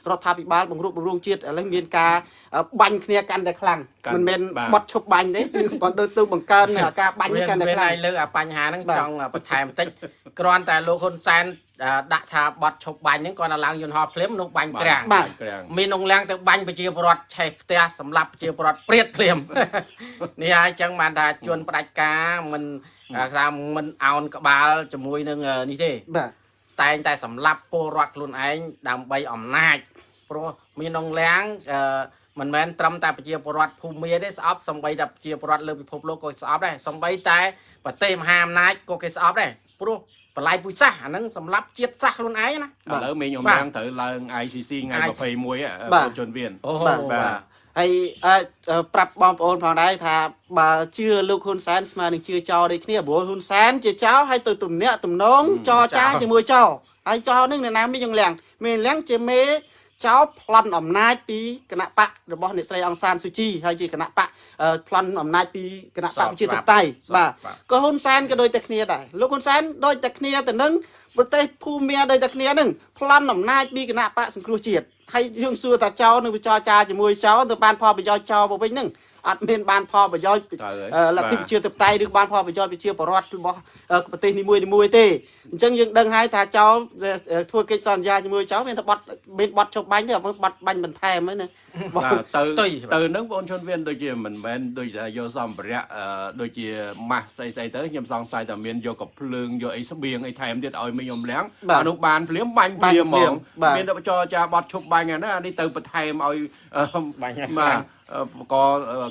រដ្ឋាភិបាលបង្រួបបង្រួមជាតិឥឡូវមានការបាញ់គ្នាកាន់តែខ្លាំងមិនមែនបត់ឈប់បាញ់ទេគឺបងដូចទៅបង្កើនការបាញ់នេះកាន់តែខ្លាំងលើអាបញ្ហាហ្នឹងចង់បន្ថែមបន្តិចគ្រាន់តែលោកហ៊ុនសែនដាក់ថាបត់ឈប់បាញ់ហ្នឹងគាត់ទៅឡើងយន្តហោះភ្លាមនោះបាញ់ក្រាំងបាទក្រាំងមានអង្គលាំងទៅបាញ់ប្រជាពលរដ្ឋឆេះផ្ទះសម្លាប់ប្រជាពលរដ្ឋព្រាតភ្លាមនេះហើយចឹងបានថាជួនផ្ដាច់ការមិនថាមិនអោនក្បាលជាមួយនឹងនេះទេបាទ តែងតែសម្លាប់ពលរដ្ឋខ្លួនឯងដើម្បីអំណាចព្រោះមានអង្គលាំងអឺមិនមែនត្រឹមតែប្រជាពលរដ្ឋភូមិមាទេស្អប់សំបីតែប្រជាពលរដ្ឋលើពិភពលោកក៏ស្អប់ដែរសំបីតែប្រទេសមហាអំណាចក៏គេស្អប់ដែរព្រោះបល័យពុយសាសអាហ្នឹងសម្រាប់ជាតិសាសខ្លួនឯងណាឥឡូវមេងខ្ញុំបាទឡើងត្រូវឡើង ICC ថ្ងៃ ICC 21បាទកូនជនវៀនអូបាទបាទ ហើយអាចប្រាប់បងប្អូនផងដែរថាបើជឿលោកហ៊ុនសែនស្មើនឹងជឿចោលដូចគ្នាព្រោះហ៊ុនសែនជាចោលហើយទៅទំនាក់ទំនងចរចាជាមួយចោលហើយចោលនឹងអ្នកណាមានយ៉ាងលៀងមានលៀងជាមេចោលប្លន់អំណាចពីគណៈបករបស់អ្នកស្រីអង្សានស៊ូជីហើយជាគណៈបកប្លន់អំណាចពីគណៈបកប្រជាធិបតេយ្យបាទក៏ហ៊ុនសែនក៏ដូចតែគ្នាដែរលោកហ៊ុនសែនដូចតែគ្នាទៅនឹងប្រទេសភូមាដូចតែគ្នានឹងប្លន់អំណាចពីគណៈបកសង្គ្រោះជាតិ ហើយយើងសួរថាចៅនឹងវិចរចាជាមួយចៅទៅបានផលប្រយោជន៍ចៅមកវិញនឹង អត់មានបានផលប្រយោជន៍ត្រូវហើយអឺលទ្ធិប្រជាធិបតេយ្យឬបានផលប្រយោជន៍ប្រជាពលរដ្ឋរបស់អឺប្រទេសនីមួយៗទេអញ្ចឹងយើងដឹងហើយថាចៅធ្វើកិច្ចសន្យាជាមួយចៅមានតែបត់មានបត់ជប់បាញ់ទេអត់មានបត់បាញ់បន្ថែមហ្នឹងណាបាទទៅទុយទៅនឹងបងជនវៀនដូចជាមិនមែនដូចថាយកសម្ភារៈអឺដូចជាម៉ាស់ស្អីស្អីទៅខ្ញុំសង្ស័យថាមានយកកំភ្លើងយកអីស្បៀងអីថែមទៀតឲ្យមីខ្ញុំលាងបាទអានោះបានភ្លាមបាញ់បាភ្ញ់លាមហ្មភ្លាមងបាទមានតែចរចាបត់ឈប់បាញ់អាណាអានេះទៅបន្ថែមឲ្យអឺបាញ់ឲ្យបាខ្លាំងទអឺប ក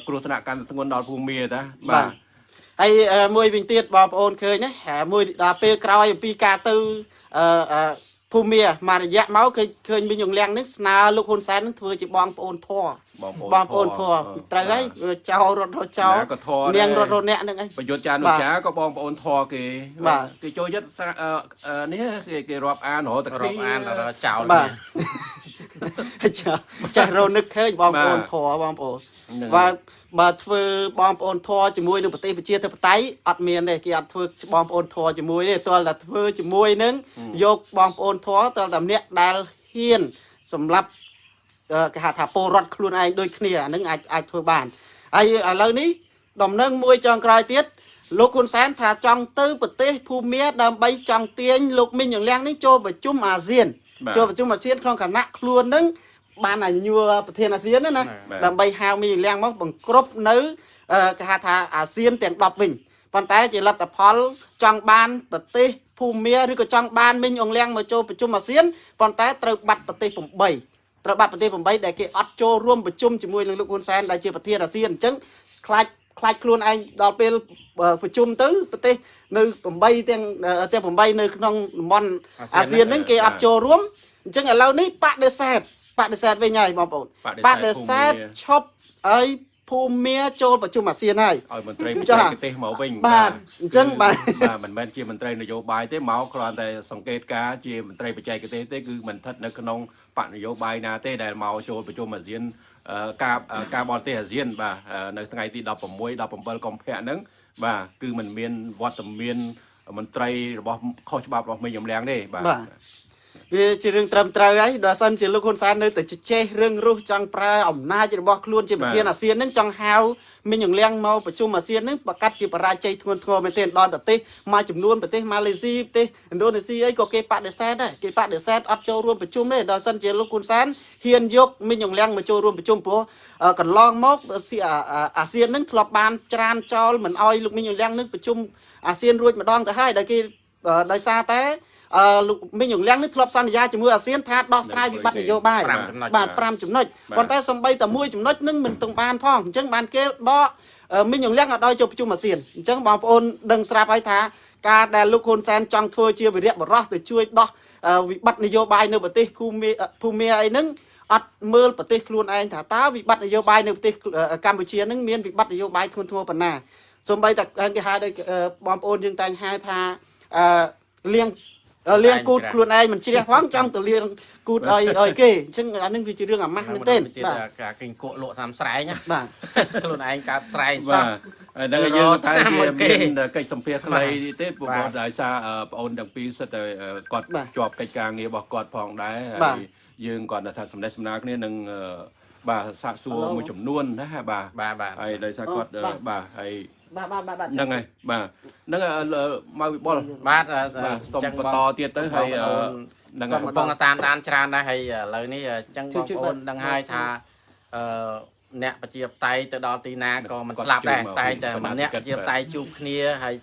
គ្រោះថ្នាក់កាន់តែធ្ងន់ដល់ភូមិមាតាបាទហើយអឺមួយវិញទៀតបងប្អូនឃើញណាហើយមួយដល់ពេលក្រោយអំពីការទៅអឺអឺភូមិមាមករយៈមកឃើញឃើញមីងយងលៀងនេះស្នើលោកហ៊ុនសែននឹងធ្វើជាបងប្អូនធរបងប្អូនបងប្អូនធរអឺត្រូវហើយចោលរត់រត់ចោលណាក៏ធរនាងដែររត់រត់អ្នកហ្នឹងឯងប្រយុទ្ធចានុបាទចាក៏បងប្អូនធរគេបាទគេចូលចិត្តស្រាអឺអឺនេះគេគេរាប់អានរហូតតែរាប់អានដល់ចោលបាទ ចាចាស់រនឹកឃើញបងប្អូនធរបងប្អូនហ្នឹងបើបើធ្វើបងប្អូនធរជាមួយនឹងប្រទេសប្រជាធិបតេយ្យអត់មានទេគេអត់ធ្វើបងប្អូនធរជាមួយទេទាល់តែធ្វើជាមួយនឹងយកបងប្អូនធរទាល់តែម្នាក់ដែលហ៊ានសម្រាប់អឺគេហៅថាពលរដ្ឋខ្លួនឯងដូចគ្នាអានឹងអាចអាចធ្វើបានហើយឥឡូវនេះដំណឹងមួយចុងក្រោយទៀតលោកហ៊ុនសែនថាចង់ទៅប្រទេសភូមាដើម្បីចង់ទាញលោកមីងយ៉ាងលៀងនេះចូលប្រជុំអាស៊ាន បាទចូលប្រជុំអាស៊ានក្នុងគណៈខ្លួននឹងបានអាញួរប្រធានអាស៊ានណាណាបាទដើម្បីហៅមីលៀងមកបង្ក្រប់នៅអឺគេហៅថាអាស៊ានទាំង10វិញប៉ុន្តែជាលទ្ធផលចង់បានប្រទេសភូមាឬក៏ចង់បានមីងអងលៀងមកចូលប្រជុំអាស៊ានប៉ុន្តែត្រូវបាត់ប្រទេស8ត្រូវបាត់ប្រទេស8ដែលគេអត់ចូលរួមប្រជុំជាមួយនឹងលោកហ៊ុនសែនដែលជាប្រធានអាស៊ានអញ្ចឹងខ្លាច ខ្លាចខ្លួនឯងដល់ពេលអឺប្រជុំទៅប្រទេសនៅ8ទាំងអឺទាំង8នៅក្នុងតំបន់អាស៊ានហ្នឹងគេអត់ចូលរួមអញ្ចឹងឥឡូវនេះបដិសេធបដិសេធវិញហើយបងប្អូនបដិសេធឈប់ឲ្យភូមិមាចូលប្រជុំអាស៊ានហើយឲ្យមន្ត្រីបចាច្ចេកទេសមកវិញបាទអញ្ចឹងបាទបាទមិនមែនជាមន្ត្រីនយោបាយទេមកគ្រាន់តែសង្កេតការណ៍ជាមន្ត្រីបច្ចេកទេសទេគឺមិនស្ថិតនៅក្នុងបកនយោបាយណាទេដែលមកចូលប្រជុំអាស៊ានអឺ ការអឺការបរទេសអាស៊ានបាទអឺនៅថ្ងៃទី16 17កុម្ភៈហ្នឹងបាទគឺมันមានវត្តមានមន្ត្រីរបស់ខុសច្បាប់របស់មេញំលៀងទេបាទបាទ វាជារឿងត្រឹមត្រូវហើយដល់សិនជាលោកហ៊ុនសែននៅតែជជែករឿងរុះចង់ប្រើអំណាចរបស់ខ្លួនជាប្រធានអាស៊ានហ្នឹងចង់ហៅមីងយងលៀងមកប្រជុំអាស៊ានហ្នឹងប្រកាសជាបរាជ័យធ្ងន់ធ្ងរមែនទែនដល់ប្រទេសមួយចំនួនប្រទេសម៉ាឡេស៊ីប្រទេសឥណ្ឌូនេស៊ីអីក៏គេបដិសេធដែរគេបដិសេធអត់ចូលរួមប្រជុំទេដល់សិនជាលោកហ៊ុនសែនហ៊ានយកមីងយងលៀងមកចូលរួមប្រជុំព្រោះអឺកន្លងមកស៊ីអាអាអាស៊ានហ្នឹងធ្លាប់បានច្រានចោលមិនអោយលោកមីងយងលៀងនឹងប្រជុំអាស៊ានរួចម្ដងទៅហើយដែលគេអឺដោយសារតែ អឺលោកមីងយងលៀងនេះធ្លាប់សន្យាជាមួយអាស៊ានថាដោះស្រាយវិបត្តិនយោបាយ5ចំណុចបាទ5ចំណុចបាទប៉ុន្តែសំបីតែមួយចំណុចនឹងមិនទាំងបានផងអញ្ចឹងបានគេដកអឺមីងយងលៀងឲ្យដល់ចូលប្រជុំអាស៊ានអញ្ចឹងបងប្អូនដឹងស្រាប់ហើយថាការដែលលោកហ៊ុនសែនចង់ធ្វើជាវិរៈបរោះទៅជួយដោះអឺវិបត្តិនយោបាយនៅប្រទេសភូមិភូមិអីហ្នឹងអត់មើលប្រទេសខ្លួនឯងថាតើវិបត្តិនយោបាយនៅប្រទេសអឺកម្ពុជាហ្នឹងមានវិបត្តិនយោបាយធ្ងន់ធ្ងរប៉ុណ្ណាសំបីតែគេហៅដូចអឺបងប្អូនយើងតែងហៅថាអឺលៀងដ ល់លៀងគូតខ្លួនឯងមិនជ្រះផងចង់ទៅលៀងគូតឲ្យឲ្យគេអញ្ចឹងអានឹងវាជារឿងអាម៉ាស់មែនទេទៀតបាទការគេងគក់លក់តាមស្រែងណាបាទខ្លួនឯងកើតស្រែងសោះបាទហើយដល់យើងតែទៅរកតាមជាគេមានកិច្ចសម្ភារខ្លីទេព្រោះបាទដោយសារអឺប្អូនទាំងពីរសិតតែអឺគាត់បាទជាប់កិច្ចការងាររបស់គាត់ផងដែរបាទហើយយើងគាត់ថាសម្ដែងសម្ដាលគ្នានឹងអឺបាទសាកសួរមួយចំនួនណាបាទបាទបាទហើយដោយសារគាត់អូអឺបាទបាទហើយ បាទបាទបាទបាទហ្នឹងហើយបាទហ្នឹងហើយអឺមកវិបុលបាទអឺបាទសូមចឹងបន្តទៀតទៅហើយអឺហ្នឹងហើយកំពុងតែតាមដានច្រើនដែរហើយឥឡូវនេះអញ្ចឹងជួយបងជួយប្អូនបាទដឹងហើយថាអឺអ្នកប្រជាបតៃទៅដល់ទីណាក៏មិនគាត់ស្លាប់ដែរជួបមកតែតែពីម្នាក់គណៈប្រជាបតៃជួបគ្នាហើយ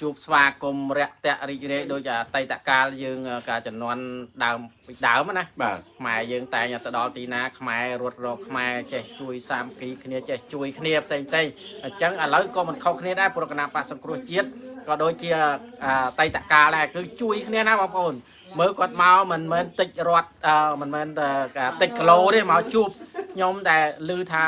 ជួបស្វាគមន៍រាក់តាក់រីករាយដោយអតីតកាលយើងការចំនួនដើមពីដើមណាបាទខ្មែរយើងតែងទៅដល់ទីណាខ្មែររត់រកខ្មែរចេះជួយសាមគ្គីគ្នាចេះជួយគ្នាផ្សេងផ្សេងអញ្ចឹងឥឡូវក៏មិនខុសគ្នាដែរព្រោះគណៈបកសង្គ្រោះជាតិក៏ដូចជាអតីតកាលដែរគឺជួយគ្នាណាបងប្អូនមើលគាត់មកមិនមែនតិចរត់អឺមិនមែនតែតិចគីឡូទេមកជួបខ្ញុំដែលឮថា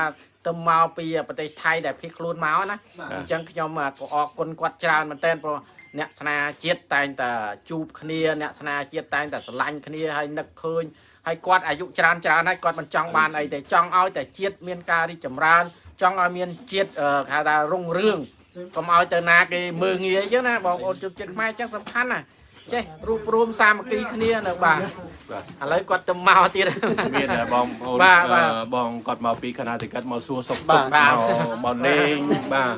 ទៅមកពីប្រទេសថៃដែលភៀសខ្លួនមកណាអញ្ចឹងខ្ញុំក៏អរគុណគាត់ច្រើនមែនទែនព្រោះអ្នកស្នាជាតិតែងតែជួបគ្នាអ្នកស្នាជាតិតែងតែស្រឡាញ់គ្នាហើយនឹកឃើញហើយគាត់អាយុច្រើនច្រើនហើយគាត់មិនចង់បានអីទេចង់ឲ្យតែជាតិមានការរីកចម្រើន ចង់ឲ្យមានជាតិអឺគេហៅថារុងរឿងកុំឲ្យទៅណាគេមើងងាយអញ្ចឹងណាបងប្អូនជនជាតិខ្មែរអញ្ចឹងសំខាន់ណា ចេះរួបរวมសាមគ្គីគ្នានៅបាទបាទឥឡូវគាត់ទៅមកទៀតមានតែបងប្អូនបាទបាទអឺបងគាត់មកពីគណៈតិកិតមកសួរសុខបាទុទក្ខបាទមកមកលេងបាទ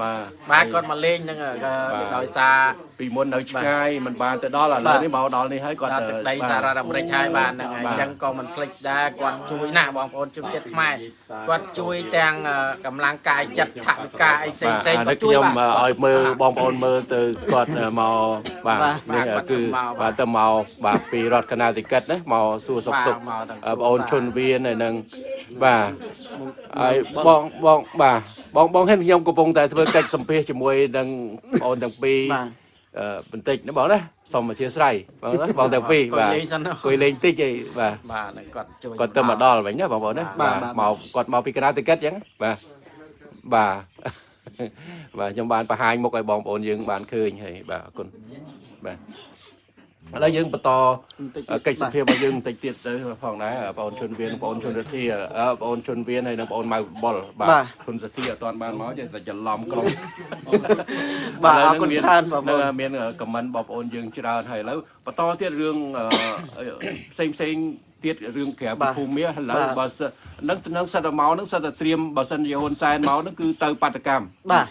បាទបាទគាត់មកលេងហ្នឹងក៏បាទដោយសារ ពីមុននៅឆ្ងាយមិនបានទៅដល់ឥឡូវនេះមកដល់នេះហើយគាត់ដល់ទឹកដីបាទសហរដ្ឋអាមេរិកហើយបានហ្នឹងហើយបាទអញ្ចឹងក៏មិនភ្លេចដែរគាត់ជួយណាស់បងប្អូនជនជាតិខ្មែរគាត់ជួយទាំងអឺកម្លាំងកាយចិត្តថវិកាអីផ្សេងផ្សេងអាក៏នេះជួយខ្ញុំបាទឲ្យមើលបងប្អូនមើលទៅគាត់មកបាទបាទនេះបាទគាត់គឺទៅមកបាទទៅមកបាទពីរដ្ឋកណ្ដាលតិកិតណាមកសួរសុខទុក្ខបាទមកទាំងអឺបងអូនជន់វៀនហើយនឹងបាទហើយបងបងបាទបងបងឃើញខ្ញុំកំពុងតែធ្វើកិច្ចសម្ភាសជាមួយនឹងបងអូនទាំងពីរបាទអឺ បន្តិចណាបងណាសូមអធិស្ឋានបងណាបងទាំងពីរគាត់បាទនិយាយសិនណាអង្គុយលេងតិចអីបាទបាទហើយគាត់ជួយគាត់ទៅមកដល់វិញណាបងប្អូនណាបាទបាទបាទមកគាត់មកពីកណ្ដាលតិកិតអញ្ចឹងបាទបាទបាទខ្ញុំបានបង្ហាញមុខឲ្យបងប្អូនយើងបានឃើញហើយបាទអរគុណបាទ ឥឡូវយើងបន្តបន្តិចកិច្ចសភារបស់យើងបន្តិចទៀតទៅផងដែរបងអូនជុនវៀនបងអូនជុនរទ្ធាអឺបងអូនជុនវៀនហើយនិងបងអូនម៉ៅបុលបាទបាទជុនសទ្ធាអត់ទាន់បានមកទេតែច្រឡំក្រុមបាទអរគុណច្រើនបងប្អូននៅមានខមមិនបងប្អូនយើងច្រើនហើយឥឡូវបន្តទៀតរឿងអឺផ្សេងផ្សេងទៀតរឿងក្រៅបាទភូមិឥឡូវបាទបើសិននឹងនឹងសិតតែមកនឹងសិតតែត្រៀមបើសិនជាហ៊ុនសែនមកនឹងគឺទៅបាតកម្មបាទ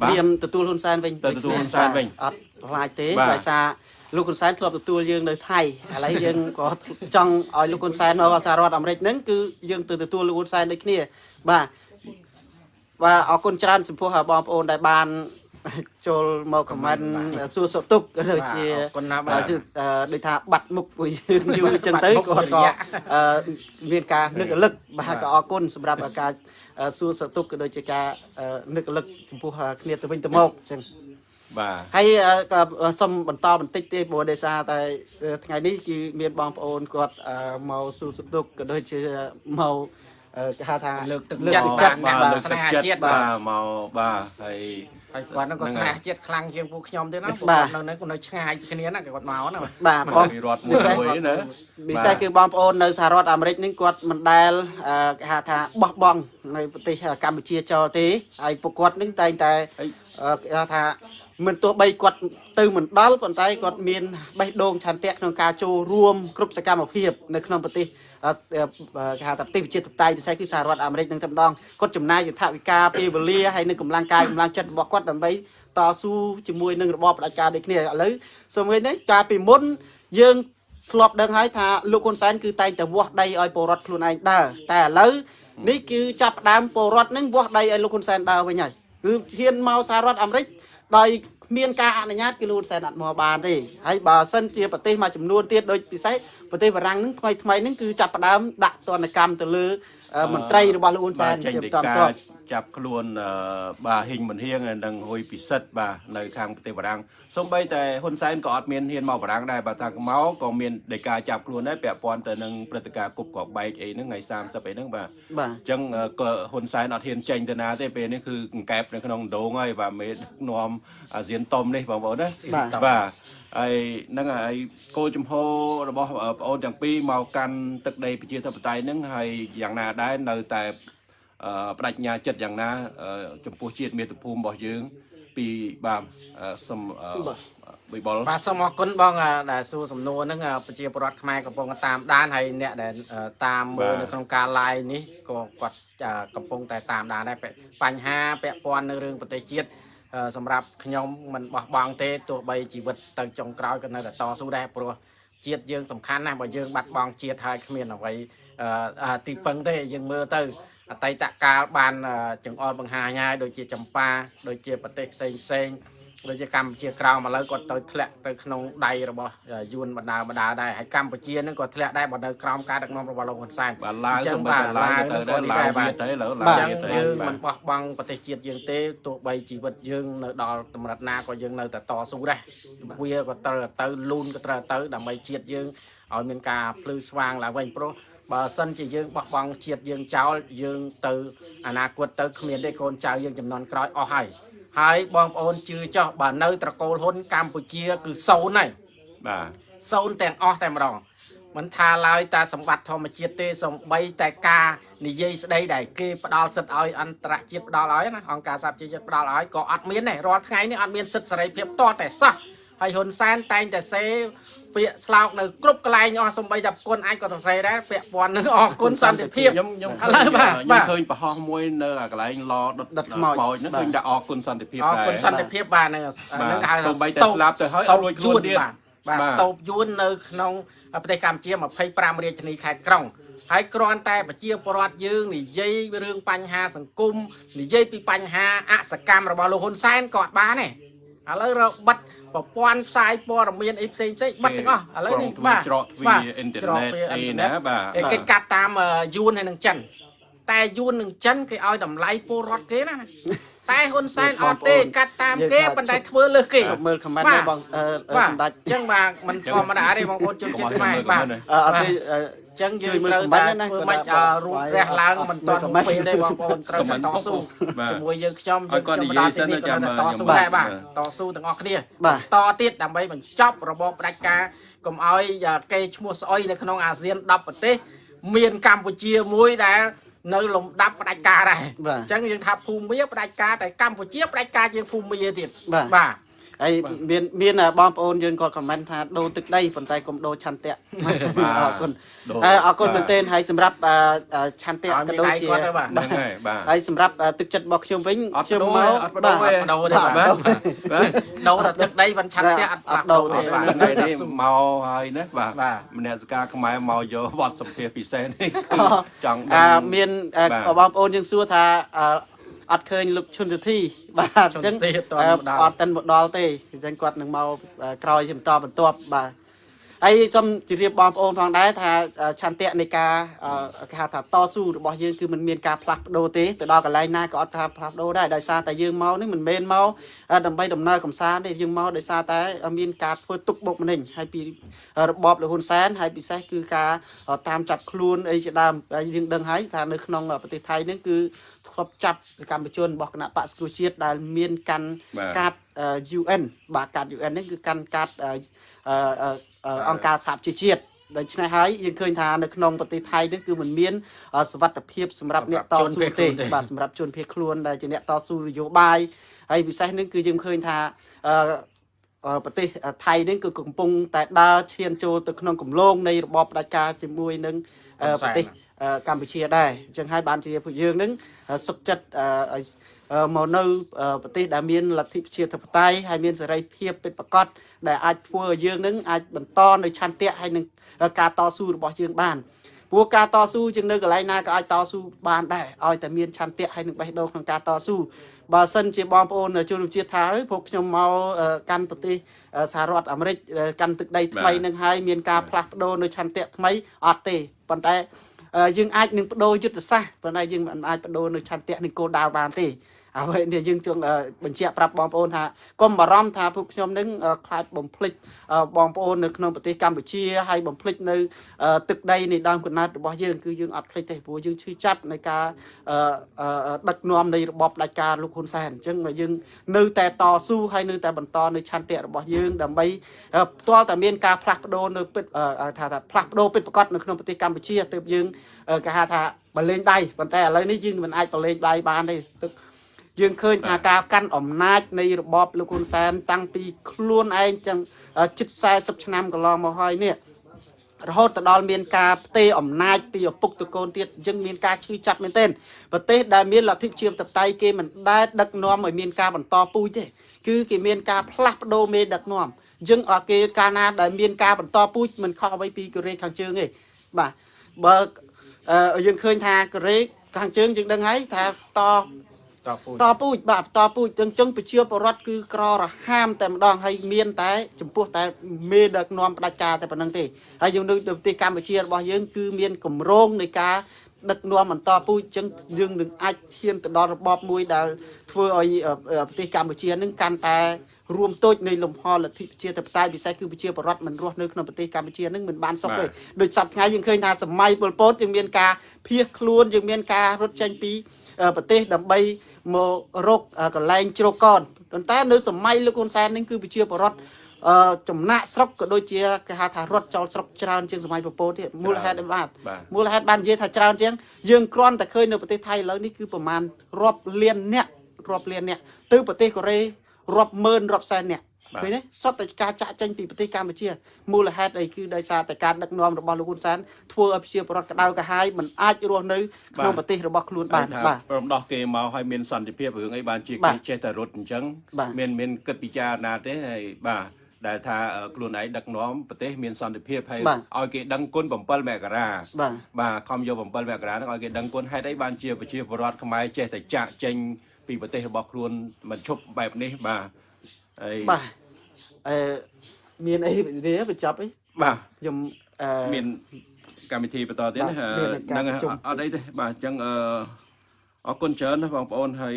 បាទត្រៀមទទួលហ៊ុនសែនវិញទៅទទួលហ៊ុនសែនវិញអត់ខ្លាចទេបាទដោយសារ លោកហ៊ុនសែនធ្លាប់ទទួលយើងនៅថៃឥឡូវយើងក៏ចង់ឲ្យលោកហ៊ុនសែនមកសហរដ្ឋអាមេរិកហ្នឹងគឺយើងទៅទទួលលោកហ៊ុនសែនដូចគ្នា បាទបាទអរគុណច្រើនចំពោះបងប្អូនដែលបានចូលមកខមមិនសួរសុខទុក្ខក៏ដូចជាអរគុណណាស់បាទបាទគឺអឺដូចថាបាត់មុខពួកយើងយូរអញ្ចឹងទៅបាត់មុខគាត់មួយរក៏យៈអឺមានការនឹករលឹកបាទក៏អរគុណសម្រាប់ការអឺសួរសុខទុក្ខក៏ដូចជាការអឺនឹករលឹកចំពោះគ្នាទៅវិញទៅមកអញ្ចឹង បាទហើយអឺក៏សូមបន្តបន្តិចទេព្រោះដោយសារតែអឺថ្ងៃនេះគឺមានបងប្អូនគាត់អឺមកសួរសុខទុក្ខក៏ដូចជាមកអឺគេហៅថាលើកទឹកលើកចិត្តទឹកបាទចិត្តអ្នកលើកទឹកចិត្តស្នេហាជាតិបាទបាទមកបាទហើយហើយគាត់ហ្នឹងក៏ហ្នឹងស្នេហើយហាជាតិខ្លាំងជាងពួកខ្ញុំទៀតណាបាទគាត់នៅនៅគាត់នៅឆ្ងាយគ្នាណាគាត់មកណាបាទបងពីរដ្ឋមួយមួយណាពិសេសគឺបងប្អូននៅសហរដ្ឋអាមេរិកនេះគាត់មិនដែលអឺគេហៅថាបោះបង់នៅប្រទេសកម្ពុជាចោលទេហើយពួកគាត់នឹងតែងតែហើយអឺគេហៅថា មិនទោះបីគាត់ទៅមិនដល់ប៉ុន្តែគាត់មានបេះដូងឆន្ទៈក្នុងការចូលរួមគ្រប់សកម្មភាពនៅក្នុងប្រទេសអឺអឺគេហៅថាប្រទេសវិជាតបតៃពិសេសគឺសហរដ្ឋអាមេរិកនឹងតែម្ដងគាត់ចំណាយយន្តវិការពេលវេលាហើយនឹងកម្លាំងកាយកម្លាំងចិត្តរបស់គាត់ដើម្បីតស៊ូជាមួយនឹងរបបផ្ដាច់ការដូចគ្នាឥឡូវសូមឃើញនេះកាលពីមុនយើងធ្លាប់ដឹងហើយថាលោកហ៊ុនសែនគឺតែងតែវាស់ដីឲ្យពលរដ្ឋខ្លួនឯងដើរតែឥឡូវនេះគឺចាប់ផ្ដើមពលរដ្ឋនឹងវាស់ដីឲ្យលោកហ៊ុនសែនដើរវិញហើយគឺហ៊ានមកសហរដ្ឋអាមេរិក ដោយគ្មានការអនុញ្ញាតគឺលោកហ៊ុនសែនអត់មកបានទេហើយបើសិនជាប្រទេសមួយចំនួនទៀតដូចពិសេសប្រទេសបារាំងហ្នឹងថ្មីថ្មីហ្នឹងគឺចាប់ផ្ដើមដាក់ទណ្ឌកម្មទៅលើអឺ មន្ត្រីរបស់លោកហ៊ុនសែបាទនចេញរៀបដីចំកាតបចាប់ខ្លួនអឺបាទហ៊ីងមិនហៀងនិងហ៊ុយពិសិដ្ឋបាទនៅខាងប្រទេសបារាំងសូម្បីតែហ៊ុនសែនក៏អត់មានហ៊ានមកបារាំងដែរបាទថាមកក៏មានដីកាចាប់ខ្លួនដែរពាក់ព័ន្ធទៅនឹងព្រឹត្តិការណ៍គប់ក្របបែកអីហ្នឹងថ្ងៃ30អីហ្នឹងបាទបាទអញ្ចឹងអឺក៏ហ៊ុនសែនអត់ហ៊ានចេញទៅណាទេពេលនេះគឺកង្កែបនៅក្នុងដងហើយបាទមេដឹកនាំអាស៊ានតុំនេះបងប្អូនណាបាទបាទ ហើយហ្នឹងហើយកោចំហរបស់ប្អូនទាំងពីរមកកាន់ទឹកដីប្រជាធិបតេយ្យហ្នឹងហើយយ៉ាងណាដែរនៅតែបដិញ្ញាចិត្តយ៉ាងណា ចំពោះជាតិមាតុភូមិរបស់យើង ពីបាទសូមបុយបលបាទសូមអរគុណបងដែលសួរសំណួរហ្នឹងប្រជាពលរដ្ឋខ្មែរកំពុងតាមដានហើយអ្នកដែលតាមមើលនៅក្នុងការ live នេះក៏គាត់កំពុងតែតាមដានដែរបញ្ហាពាក់ព័ន្ធនៅរឿងប្រទេសជាតិ សម្រាប់ខ្ញុំមិនបោះបង់ទេទោះបីជីវិតទៅចុងក្រោយក៏នៅតែតស៊ូដែរព្រោះជាតិយើងសំខាន់ណាស់បើយើងបាត់បង់ជាតិហើយគ្មានអ្វីអឺអ่าទីពឹងទេយើងមើលទៅអតីតកាលបានអឺចង្អុលបង្ហាញហើយដូចជាចម្ប៉ាដូចជាប្រទេសផ្សេងផ្សេងៗ ដូចជាកម្ពុជាក្រោមឥឡូវគាត់ទៅធ្លាក់ទៅក្នុងដៃរបស់យួនបណ្ដាបណ្ដាដែរហើយកម្ពុជានឹងក៏ធ្លាក់ដែរបើនៅក្រោមការដឹកនាំរបស់លោកហ៊ុនសែនបាទឡាវសូម្បីតែឡាវទៅដែរឡាវវាទៅឡើយឡាអវញ្ចឹងវាទៅយើងបាមិនទបោះបង់ប្រទេសជាតិយើងទេទោះបីជីវិតយើងនៅដល់តម្រិតណាក៏យើងនៅតែតស៊ូដែរវាក៏ត្រូវទៅលូនក៏ត្រូវទៅដើម្បីជាតិយើងឲ្យមានការភ្លឺស្វាងឡើងវិញព្រោះបើសិនជាយើងបោះបង់ជាតិយើងចោលយើងទៅអនាគតទៅគ្មានទេកូនចៅយើងចំនួនក្រោយអស់ហើយ ហើយបងប្អូនជឿចោះបើនៅ ត្រកូលហ៊ុនកម្ពុជា គឺសូន្យហើយបាទសូន្យទាំងអស់តែម្ដងមិនថាឡើយតែសម្បត្តិធម្មជាតិទេសំបីតែការនិយាយស្ដីដែលគេផ្ដាល់សិទ្ធឲ្យអន្តរជាតិផ្ដាល់ឲ្យណាអង្គការសហប្រជាជាតិផ្ដាល់ឲ្យក៏អត់មានដែររាល់ថ្ងៃនេះអត់មានសិទ្ធិសេរីភាពតតែសោះ ហើយហ៊ុនសែនតែងតែសេពាក្យស្លោកនៅគ្រប់កន្លែងអស់សំបីតែប្រគុណអាចក៏សរសេរដែរពាក់ព័ន្ធនឹងអរគុណសន្តិភាពខ្ញុំខ្ញុំឥឡូវបាទខ្ញុំបាទឃើញប្រហោះមួយនៅអាកន្លែងឡដុតដុតខ្មោចហ្នឹងបាទឃើញតែអរគុណសន្តិភាពអរដែរគុណសន្តិភាពបាទហ្នឹងហ្នឹងគេហៅថាសូម្បីតែស្លាប់ទៅហើយអត់រួចខ្លួនទៀតបាទបាទបាទស្តូបយួននៅក្នុងប្រទេសកម្ពុជា25រាជធានីខេត្តក្រុងហើយគ្រាន់តែប្រជាពលរដ្ឋយើងនិយាយរឿងបញ្ហាសង្គមនិយាយពីបញ្ហាអសកម្មរបស់លោកហ៊ុនសែនក៏អត់បានដែរ ឥឡូវរកបិទប្រព័ន្ធផ្សាយព័ត៌មានអីផ្សេងផ្សេងបិទទាំងអស់ឥឡូវនេះក្រុងទ្វារច្រកទ្វារបាទអ៊ីនធឺច្រកណិតទ្វារអីអ៊ីនធឺណាណិតបាទគេគេកាត់តាមអឺយួនហើយនឹងចិនតែយួននឹងចិនគេឲ្យតម្លៃពលរដ្ឋគេណាតែហ៊ុនសែនអត់ទេកាត់តាមគេប៉ុន្តែធ្វើលើសគេជប់មើលខមមិនបាទដែរបងអឺអឺបាទសម្ដេចអញ្ចឹងបាទมันធម្មតាទេបងប្អូនជុំកុំចិត្តឲ្យខ្មែរមើលបាទកុំឲ្យអឺអត់ទេអឺអញ្ចឹងយើងជួយមើលត្រូវ comment តែណាធ្វើគាត់មិនថាឲ្យរូបរះឡើងមិនតន់ comment ពេលទេបងប្អូនត្រូវតែ comment តស៊ូបាទជាមួយយើងខ្ញុំឲ្យគាត់និយាយសិនណាចាំតស៊ូខ្ញុំដែរបាទបាទតស៊ូទាំងអស់គ្នាបាទតទៀតដើម្បីបញ្ចប់របបផ្ដាច់ការកុំឲ្យគេឈ្មោះស្អុយនៅក្នុងអាស៊ាន10ប្រទេសមានកម្ពុជាមួយដែលនៅលំដាប់ផ្ដាច់ការដែរបាទអញ្ចឹងយើងថាភូមិមាផ្ដាច់ការតែកម្ពុជាផ្ដាច់ការជាងភូមិមាទៀតបាទបាទ ហើយមានមានបងប្អូនយើងគាត់ខមមិនថាដូរទឹកដីប៉ុន្តែកុំដូរឆន្ទៈអរគុណដូរអឺអរគុណបាទមែនទែនហើយសម្រាប់អឺអឺឆន្ទៈឲ្យក៏មានដូចដៃជាគាត់ទៅបាទហ្នឹងហើយបាទហើយសម្រាប់អឺទឹកចិត្តរបស់ខ្ញុំវិញអត់ខ្ញុំដូរមកទេអត់ដូរទេអត់ដូរទេបាទបាទអត់ដូរបាទដូរតែទឹកដីមិនឆាត់ទេអត់អត់ដូរដូរទេទេបាទថ្ងៃនេះមកហើយណាបាទបាទមនសិការខ្មែរមកយកបទសម្ភាសន៍ពិសេសនេះគឺចង់អដឹងឺមានអឺបាទបងប្អូនយើងសួរថា អឺអត់ឃើញលោកឈុនទធីបាទអញ្ចឹងឈុនទធីអត់ទាន់អឺមកដល់អត់ទាន់មកដល់ទេអញ្ចឹងគាត់នឹងមកអឺក្រោយជាបន្តបន្ទាប់បាទ ហើយសូមជម្រាបបងប្អូនផងដែរថាអឺឆន្ទៈនៃការអឺគេហៅថាតស៊ូរបស់យើងគឺมันមានការផ្លាស់ប្ដូរទេទៅដល់កន្លែងណាក៏អត់ថាផ្លាស់ប្ដូរដែរដោយសារតែយើងមកនេះមិនមែនមកអឺដើម្បីដំណើរកំសាន្តទេយើងមកដោយសារតែមានការធ្វើទុកបុកម្នេញហើយពីរបបលហ៊ុនសែនហើយពិសេសគឺការតាមចាប់ខ្លួនអីជាដើមហើយយើងដឹងហើយថានៅក្នុងប្រទេសថៃនេះគឺធ្លាប់ចាប់កម្មជនរបស់គណៈបក្សសង្គ្រោះជាតិដែលមានកាន់បាទកាតអឺ UN បាទកាត UN នេះគឺកាន់កាត អឺអឺអឺអឺអង្គការសហប្រជាជាតិដូច្នេះហើយយើងឃើញថានៅក្នុងប្រទេសថៃនេះគឺมันមានអឺសវត្ថភាពសម្រាប់អ្នកតជនស៊ូភៀសទេខ្លួនទេបាទសម្រាប់ជនភៀសខ្លួនដែលជាអ្នកតស៊ូនយោបាយហើយពិសេសនេះគឺយើងឃើញថាអឺអឺប្រទេសថៃនេះគឺកំពុងតែដើរឈានចូលទៅក្នុងគម្លងនៃរបបផ្ដាច់ការជាមួយនឹងអឺហ៊ុនសែនប្រទេសអឺកម្ពុជាដែរអញ្ចឹងហើយបានជាពួកយើងនឹងអឺសុខចិត្តអឺឲ្យអឺ មកនៅអឺប្រទេសដែលមានលទ្ធិប្រជាធិបតេយ្យហើយមានសេរីភាពពិតប្រាកដដែលអាចធ្វើឲ្យយើងនឹងអាចបន្តនៅឆន្ទៈហើយនឹងការតស៊ូរបស់យើងបានព្រោះការតស៊ូជាងនៅកន្លែងណាក៏អាចតស៊ូបានដែរឲ្យតែមានឆន្ទៈហើយនឹងបេះដូងក្នុងការតស៊ូបើសិនជាបងប្អូនជនរួមជាតិថាអើយពួកខ្ញុំមកអឺកាន់ប្រទេសអឺសហរដ្ឋអាមេរិកអឺកាន់ទឹកដីថ្មីបាទនឹងហើយមានការផ្លាស់ប្ដូរនៅឆន្ទៈថ្មីអត់ទេប៉ុន្តែអឺយើងអាចនឹងបដូរយុទ្ធសាស្ត្រប៉ុន្តែយើងមិនអាចបដូរនៅឆន្ទៈនៃគោលដៅបានទេ អ្វីនេះយើងចង់អឺបញ្ជាក់ប្រាប់បងប្អូនថាកុំបារម្ភថាពួកខ្ញុំនឹងអឺខ្លាចបំភ្លេចអឺបងប្អូននៅក្នុងប្រទេសកម្ពុជាហើយបំភ្លេចនៅអឺទឹកដីនៃដើមកំណើតរបស់យើងគឺយើងអត់ភ្លេចទេព្រោះយើងឈឺចាប់នៃការអឺអឺដឹកនាំនៃរបបផ្ដាច់ការលោកហ៊ុនសែនអញ្ចឹងមកយើងនៅតែតស៊ូហើយនៅតែបន្តនៅឆន្ទៈរបស់យើងដើម្បីអឺផ្ទាល់តែមានការផ្លាស់ប្ដូរនៅពិតអឺថាថាផ្លាស់ប្ដូរពិតប្រាកដនៅក្នុងប្រទេសកម្ពុជាទើបយើងអឺគេហៅថាបលេងដៃប៉ុន្តែឥឡូវនេះយើងមិនអាចបលេងដៃបានទេទើប យើងឃើញថាការកាន់អំណាចនៃរបបលោកហ៊ុនសែនតាំងពីខ្លួនឯងចឹងអឺជិត40ឆ្នាំកន្លងមកហើយនេះរហូតទៅដល់មានការផ្ទេរអំណាចពីឪពុកទៅកូនទៀតអញ្ចឹងមានការឈឺចាប់មែនទែនប្រទេសដែលមានលទ្ធិប្រជាធិបតេយ្យគេមិនដែលដឹកនាំឲ្យមានការបន្តពូជទេគឺគេមានការផ្លាស់ប្ដូរមេដឹកនាំអញ្ចឹងអត់គេកាលណាដែលមានការបន្តពូជមិនខុសអ្វីពីកូរ៉េខាងជើងទេបាទបើអឺយើងឃើញថាកូរ៉េខាងជើងយើងដឹងហើយថាត តពូជតពូជបាទតពូជទាំងចឹងប្រជាពលរដ្ឋគឺក្ររហាមតែម្ដងហើយមានតែចំពោះតែមេដឹកនាំផ្ដាច់ការតែប៉ុណ្្នឹងទេហើយយើងនៅប្រទេសកម្ពុជារបស់យើងគឺមានកម្រងនៃការដឹកនាំបន្តពូជចឹងយើងនឹងអាចឈានទៅដល់របបមួយដែលធ្វើឲ្យអឺអឺប្រទេសកម្ពុជានឹងកាន់តែរួមតូចនៃលំហលទ្ធិប្រជាធិបតេយ្យពិសេសគឺប្រជាពលរដ្ឋមិនរស់នៅក្នុងប្រទេសកម្ពុជានឹងមិនបានសុខទេដូចសប្តាហ៍ថ្ងៃយើងឃើញថាសម័យប៉ុលពតយើងមានការភៀសខ្លួនយើងមានការរត់ចេញពីអឺប្រទេសដើម្បី មករកអ่ากន្លែងជ្រកកនប៉ុន្តែនៅសម័យលោកហ៊ុនសែននេះគឺប្រជាពលរដ្ឋអឺចំណាក់ស្រុកក៏ដូចជាគេហៅថារត់ចោលស្រុកច្រើនជាងសម័យពពតទៀតមូលហេតុអីបាទបាទមូលហេតុបាននិយាយថាច្រើនជាងយើងគ្រាន់តែឃើញនៅប្រទេសថៃឥឡូវនេះគឺប្រមាណរាប់លានអ្នករាប់លានអ្នកទៅប្រទេសកូរ៉េរាប់ម៉ឺនរាប់សែនអ្នកបាទ ឃើញទេសតតែការចាក់ចេញពីប្រទេសកម្ពុជាមូលហេតុអីគឺដោយសារតែការដឹកនាំរបស់លោកហ៊ុនសែនធ្វើឲ្យប្រជាពលរដ្ឋក្តៅក្រហាយមិនអាចរស់នៅក្នុងប្រទេសរបស់ខ្លួនបានថាបាទព្រមដោះគេមកឲ្យមានសន្តិភាពរឿងអីបានជាបាគេទចេះតែរត់អញ្ចឹងបាទមានមានគិតពិចារណាទេហើយបាទដែលថាអឺខ្លួនឯងដឹកនាំប្រទេសមានសន្តិភាពហើយបាទឲ្យគេដឹងគុណ7មករាបាទបាទខំយក7មករាហ្នឹងឲ្យគេដឹងគុណហេតុអីបានជាប្រជាពលរដ្ឋខ្មែរចេះតែចាក់ចេញពីប្រទេសរបស់ខ្លួនមិនឈប់បែបនេះបាទហើយ បាទអឺមានអីនេះបញ្ចប់អីបាទខ្ញុំអឺមានកម្មវិធីបន្តទៀតណាបាទមានការហ្នឹងប្រជុំអត់អីទេបាទអញ្ចឹងអឺ អរគុណច្រើនណាបងប្អូនហើយ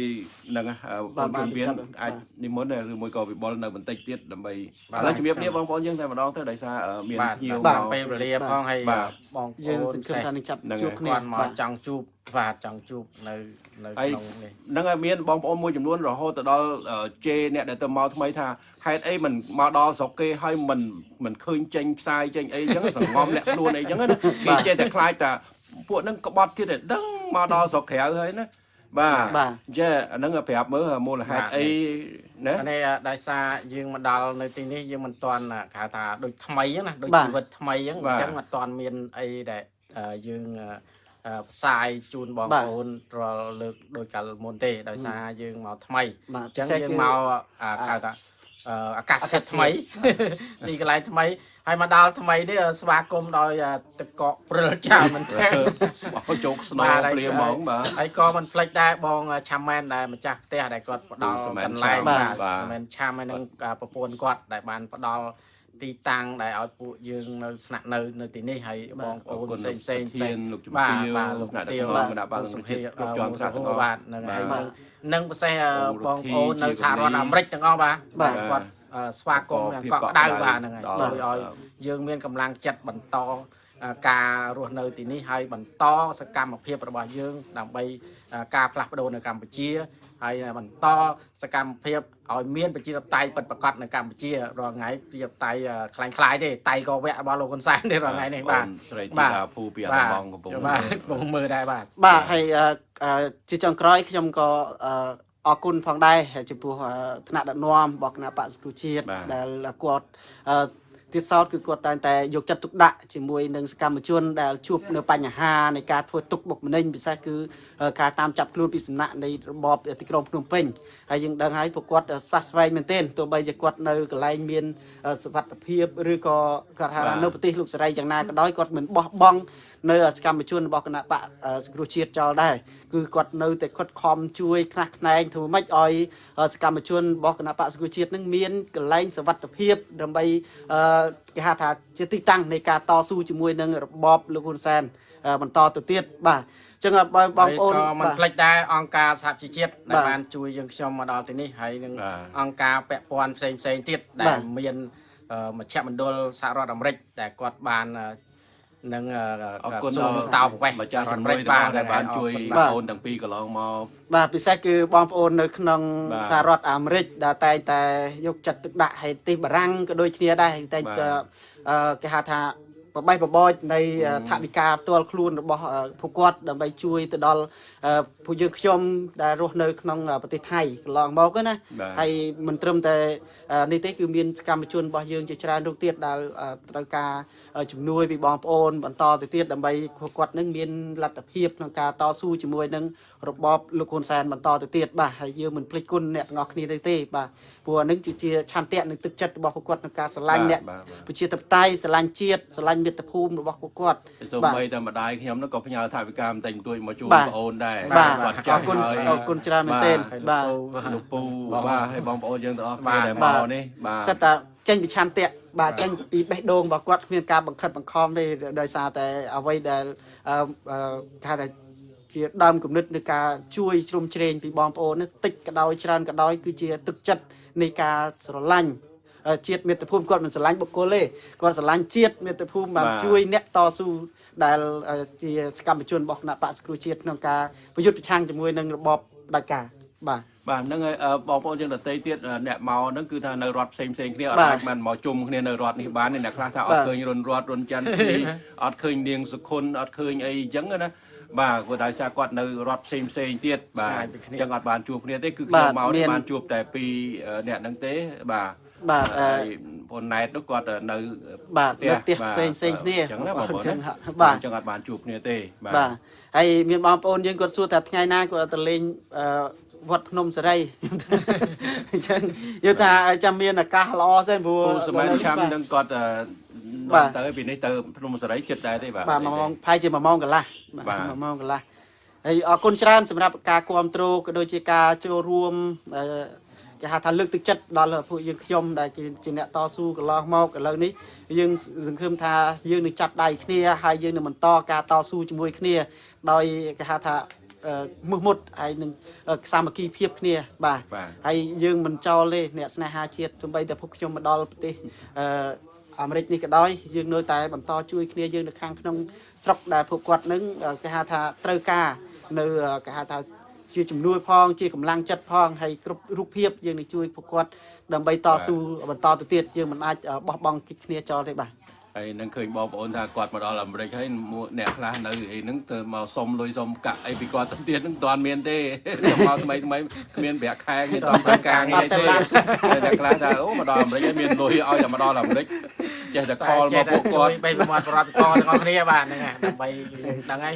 ហ្នឹងណាអឺបាទបងជំរាបបាទអាចបាទនិមន្តឬមួយក៏វិបុលនៅបន្តិចទៀតដើម្បីបាទឥឡូវជំរាបគ្នាបងប្អូនយើងតែម្ដងទៅដោយសារអឺមានបាទភ្ញៀវបាទមកពេលវេលាផងហើយបាទបងប្យើងអូនសង្ឃឹមថានឹងចាប់ហ្នឹងជួបហើយគ្នាគាត់មកបាទចង់ជួបបាទចង់ជួបនៅនៅហើយក្នុងនេះហ្នឹងហើយមានបងប្អូនមួយចំនួនរហូតទៅដល់អឺជេរអ្នកដែលទៅមកថ្មីថាហេតុអីមិនមកដល់ស្រុកគេហើយមិនមិនឃើញចេញផ្សាយចេញអីអញ្ចឹងសង្ងំលាក់ខ្លួនអីអញ្ចឹងណាគេចេះតែខ្លាចថាពួកហ្នឹងក្បត់ទៀតតែដឹង មកដល់ស្រុកក្រៅហើយណាបាទបាទចេះអាហ្នឹងប្រាប់មើលមូលហេតុអីណាអានេះដោយសារយើងមកដល់នៅទីនេះយើងមិនទាន់គេហៅថាដូចថ្មីហ្នឹងណាដូចបាទជីវិតថ្មីហ្នឹងអញ្ចឹងមិនទាន់មានអីដែលអឺយើងអឺអឺផ្សាយជូនបងបាទប្អូនរាល់លើកដោយកាលមុនទេដោយសារយើងមកថ្មីបាទអញ្ចឹងពិសេសយើងគឺមកអាហៅថា អឺអាកាសធាតុថ្មីទីកន្លែងថ្មីហើយមកដល់ថ្មីនេះស្វាគមន៍ដោយអឺទឹកកកព្រិលច្រើនមែនទែនបោះជោគស្នបាទងហើយព្រាហ្មងបាទហើយក៏មិនភ្លេចដែរបងឆាមែនដែលម្ចាស់ផ្ទះដែលគាត់ផ្ដល់លោកសមែនកន្លែងឆាមបាទបាទឆាមែនឆាមហើយនឹងអាប្រពន្ធគាត់ដែលបានផ្ដល់ ទីតាំងដែលឲ្យពួកយើងនៅស្នាក់នៅនៅទីនេះហើយបងប្អូនផ្សេងផ្សេងផ្សេងលោកជំបាទទាវបាទលោកថ្នាក់ដឹកទាវនាំគណៈបាលលោកសុសុភាភាគ្រប់ជាន់ថ្នាក់ទាំងអស់បាទនឹងហើយបាទនឹងពិសេសអឺបងបងប្អូនរុទ្ធីនៅសហរដ្ឋអាមេរិកទាំងអស់បាទបាទគាត់អឺស្វាគមន៍យ៉ាងកក់ក្ដៅបាទហ្នឹងហើយជួយឲ្យយើងមានកម្លាំងចិត្តបន្តអឺ ការរស់នៅទីនេះហើយបន្តសកម្មភាពរបស់យើង ដើម្បីអឺការផ្លាស់ប្ដូរនៅកម្ពុជាហើយបន្តសកម្មភាពឲ្យមានប្រជាធិបតេយ្យពិតប្រាកដនៅកម្ពុជារាល់ថ្ងៃប្រជាធិបតេយ្យខ្លាំងខ្លាយទេតៃក៏វៈរបស់លោកហ៊ុនសែនទេរាល់ថ្ងៃនេះបាទស្រីធីបាទតាភូពីអាបាទឡបងកំពុងបាទកំពុងមើលដែរបាទបាទហើយអឺអឺជាចុងក្រោយខ្ញុំក៏អឺអរគុណផងដែរចំពោះអឺថ្នាក់ដឹកនាំរបស់គណៈបក្សសង្គ្រោះជាតិបាទដែលគាត់អឺ ទៀតសោតគឺគាត់តែងតែយកចិត្តទុកដាក់ជាមួយនឹងសកម្មជន ដែលជួបនៅបញ្ហានៃការធ្វើទុកបុកម្នេញពិសេសគឺការតាមចាប់ខ្លួនពីសំណាក់នៃរបបទីក្រុងភ្នំពេញហើយយើងដឹងហើយពួកគាត់ស្វាស្វែងមែនទែនទោះបីជាគាត់នៅកន្លែងមានសុវត្ថិភាពឬក៏គាត់ថានៅប្រទេសលោកសេរីយ៉ាងណាក៏ដោយគាត់មិនបោះបង់ នៅសកម្មជនរបស់គណៈបកសង្គ្រោះជាតិចោលដែរគឺគាត់នៅតែខិតខំជួយខ្លះខ្នែងធ្វើម៉េចឲ្យសកម្មជនរបស់គណៈបកសង្គ្រោះជាតិនឹងមានកន្លែងសុវត្ថិភាពដើម្បីគេហៅថាជាទីតាំងនៃការតស៊ូជាមួយនឹងរបបលោកហ៊ុនសែនបន្តទៅទៀតបាទចឹងបងបងប្អូនក៏មិនភ្លេចដែរអង្គការសហជីវជាតិដែលបានជួយយើងខ្ញុំមកដល់ទីនេះហើយនឹងអង្គការពាក់ព័ន្ធផ្សេងផ្សេងទៀតដែលមានមជ្ឈមណ្ឌលសហរដ្ឋអាមេរិកដែលគាត់បាន នឹងអរគុណសូមតោប្រវេសម្ចាស់ជំនួយទាំងអស់ដែលបានជួយបងប្អូនទាំងពីរកន្លងមកបាទពិសេសគឺបងប្អូននៅក្នុងបាទសហរដ្ឋអាមេរិកដែលតែងតែយកចិត្តទុកដាក់ឲ្យទីបារាំងក៏ដូចគ្នាដែរតែងបាទតែអឺគេហៅថា បបៃបបោចនៃថវិកាផ្ទាល់ខ្លួនរបស់អឺពួកគាត់ដើម្បីជួយទៅដល់អឺពួកយើងខ្ញុំដែលរស់នៅក្នុងប្រទេសថៃកន្លងមកហ្នឹងណាបាទហើយមិនត្រឹមតែអឺនេះទេគឺមានសកម្មជនរបស់យើងជាច្រើនរូបទៀតដែលអឺត្រូវការអឺជំនួយពីបងប្អូនបន្តទៅទៀតដើម្បីពួកគាត់នឹងមានលទ្ធភាពក្នុងការតស៊ូជាមួយនឹងរបបលោកហ៊ុនសែនបន្តទៅទៀតបាទហើយយើងមិនភ្លេចគុណអ្នកទាំងអស់គ្នាទេទេបាទព្រោះអានឹងគឺជាឆន្ទៈនិងទឹកចិត្តរបស់ពួកគាត់ក្នុងការស្រឡាញ់អ្នកបាទបាទប្រជាធិបតេយ្យស្រឡាញ់ជាតិស្រឡាញ់មាតុភូមិរបស់ពួកគាត់សូម្បីតែម្ដាយខ្ញុំនោះក៏ផ្ញើថវិកាបន្តិចបន្តួចមកជួយបាទបងអូនដែរបាទគាត់អចារស់គុណហើយអរគុណច្រើនមែនទែនហើយបាទលោកពូលោកពូបាទហើយបងប្អូនយើងទាំងអស់គ្នាដែលបាមកទនេះបាទសិតតែចេញពីឆន្ទៈបាទចេញពីបេះដូងរបស់គាត់គ្មានការបង្ខិតបង្ខំទេដោយសារតែអ្វីដែលអឺអឺគេហៅថាជាដើមគំនិតនៃការជួយជ្រោមជ្រែងពីបងប្អូននេះតិចក៏ដោយច្រើនក៏ដោយគឺជាទឹកចិត្តនៃការស្រឡាញ់អឺ ជាតិមាតុភូមិគាត់មិនស្រឡាញ់បុគ្គលទេគាត់ស្រឡាញ់ជាតិមាតុភូមិបានជួយអ្នកតស៊ូដែលអឺជាសកម្មជនរបស់គណៈបក្សសង្គ្រោះជាតិក្នុងការប្រយុទ្ធប្រឆាំងជាមួយនឹងរបបផ្ដាច់ការបាទបាទហ្នឹងហើយអឺបងប្អូនយើងដទៃទៀតអឺអ្នកមកហ្នឹងគឺថានៅរដ្ឋផ្សេងផ្សេងគ្នាអត់បាទអាចបានមកជុំគ្នានៅរដ្ឋនេះបានទេអ្នកខ្លះថាអបាត់ទឃើញរុនរដ្ឋរុនច័ន្ទទីអត់ឃើញនាងសុខុនអត់ឃើញអីអញ្ចឹងណាបាទគាត់ដោយសារគាត់នៅរដ្ឋផ្សេងផ្សេងទៀតបាទឆ្ងាយពីគ្នាអញ្ចឹងអត់បានជួបគ្នាទេគឺបាខ្ញុំទមកមានេះនបានជួបតែពីរអឺអ្នកហ្នឹងទេបាទ បាទអឺហើយបងណែតនោះគាត់នៅបាទនៅផ្ទះបាទផ្សេងផ្សេងគ្នាអញ្ចឹងណាបងប្អូនអញ្ចឹងណាហាក់បាបាទទអញ្ចឹងអត់បានជួបគ្នាទេបាទបាទហើយមានបងប្អូនយើងគាត់សួរថាថ្ងៃណាគាត់ទៅលេងអឺវត្តភ្នំសេរីអញ្ចឹងយើងថាឲ្យចាំមានឱកាសល្អសិនព្រោះពូសម័យឆាំបាទនឹងគាត់អឺបានាំទទៅពីនេះទៅភ្នំសេរីចិត្តដែរទេបាទបាទមួយម៉ោងផាយជា1ម៉ោងកន្លះបាទ1ម៉ោងកន្លះហើយអរគុណច្រើនសម្រាប់ការគ្រប់គ្រងក៏ដូចជាការចូលរួមអឺ គេហៅថាលើកទឹកចិត្តដល់ពួកយើងខ្ញុំដែលជាអ្នកតស៊ូកន្លងមកឥឡូវនេះយើងសង្ឃឹមថាយើងនឹងចាប់ដៃគ្នាហើយយើងនឹងបន្តការតស៊ូជាមួយគ្នាដោយគេហៅថាអឺមុះមុតហើយនឹងអឺសាមគ្គីភាពគ្នាបាទបាទហើយយើងមិនចោលទេអ្នកស្នេហាជាតិទោះបីតែពួកខ្ញុំមកដល់ប្រទេសអឺអាមេរិកនេះក៏ដោយយើងនៅតែបន្តជួយគ្នាយើងនៅខាងក្នុងស្រុកដែលពួកគាត់នឹងអឺគេហៅថាត្រូវការនៅអឺគេហៅថា ជាជំនួយផងជាកម្លាំងចិត្តផងហើយគ្រប់រូបភាពយើងនឹងជួយពួកគាត់ដើម្បីតស៊ូបន្តទៅទៀតយើងមិនអាចអឺបោះបង់គ្នាចោលទេបាទ ហើយនឹងឃើញបងប្អូនថាគាត់មកដល់អាមេរិកហើយមួយអ្នកខ្លះនៅអីហ្នឹងទៅមកសុំលុយសុំកាក់អីពីគាត់ទៅទៀតហ្នឹងមិនទាន់មានទេទៅមកថ្មីថ្មីគ្មានប្រាក់ខែគ្មានតាមធ្វើការងារទេតែអ្នកខ្លះថាអូមកដល់អាមេរិកហើយមានលុយឲ្យតែមកដល់អាមេរិកចេះតែខលមកពួកគាត់បីប្រមាត់ប្រតិកទាំងអស់គ្នាបាទហ្នឹងហើយដើម្បីដឹងហើយ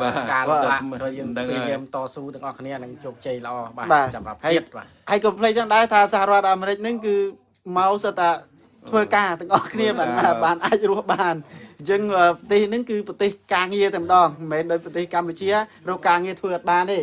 បាទការលំបាកបាទក៏យើងដឹងព្ហើយយាយាមតស៊ូទាំងអស់គ្នានឹងជោគជ័យល្អបាទបាទសម្រាប់ហើយជាតិបាទហើយក៏ភ្លេចទាំងដែរថាសហរដ្ឋអាមេរិកហ្នឹងគឺមកសិតតែ ធ្វើការទាំងអស់គ្នាបានបាទបានអាចរស់បានអញ្ចឹងអឺប្រទេសហ្នឹងគឺប្រទេសការងារតែម្ដងមិនមែនដូចប្រទេសកម្ពុជារកការងារធ្វើអត់បានទេ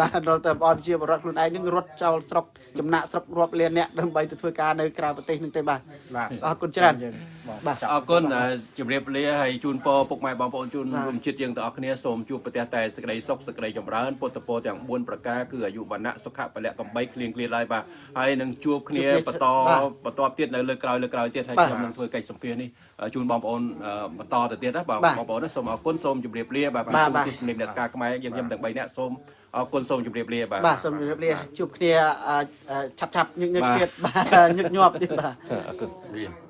បាទដល់តែឲ្យជាបរដ្ឋខ្លួនឯងហ្នឹងរត់ចោលស្រុកចំណាក់ស្រុករាប់លានអ្នកដើម្បីទៅធ្វើការនៅក្រៅប្រទេសហ្នឹងទេបាទបាទអរគុណច្រើនយើងបងបាទចាប់អរគុណអឺជម្រាបលាហើយជូនពរពុកម៉ែបងប្អូនជូនបាទរួមជាតិយើងទាំងអស់គ្នាសូមជួបប្រទះតែសេចក្តីសុខសេចក្តីចម្រើនពុទ្ធពរទាំង4ប្រការគឺអាយុវណ្ណៈសុខៈពលៈកំបីគ្លៀងគ្លាឡើយបាទហើយនឹងជួបគ្នាជួបគ្នាបន្តបាទបន្តទៀតនៅលើក្រោយលើក្រោយទៀតហើយបាទខ្ញុំនឹងធ្វើកិច្ចសម្ភាសន៍នេះអឺជូនបងប្អូនអឺបន្តទៅទៀតណាបងបាទបងប្អូនណាសូមអរគុណសូមជម្រាបលាបាទបាទពីបាទទស្សនិកអ្នកស្ការខ្មែរយើងខ្ញុំទាំង3នាក់សូម អរគុណសូមជម្រាបលាបាទបាទសូមជម្រាបលាជួបគ្នាអឺអឺឆាប់ឆាប់ញឹកញឹកបាទទៀតបាទញឹកញាប់ទៀតបាទអរគុណវា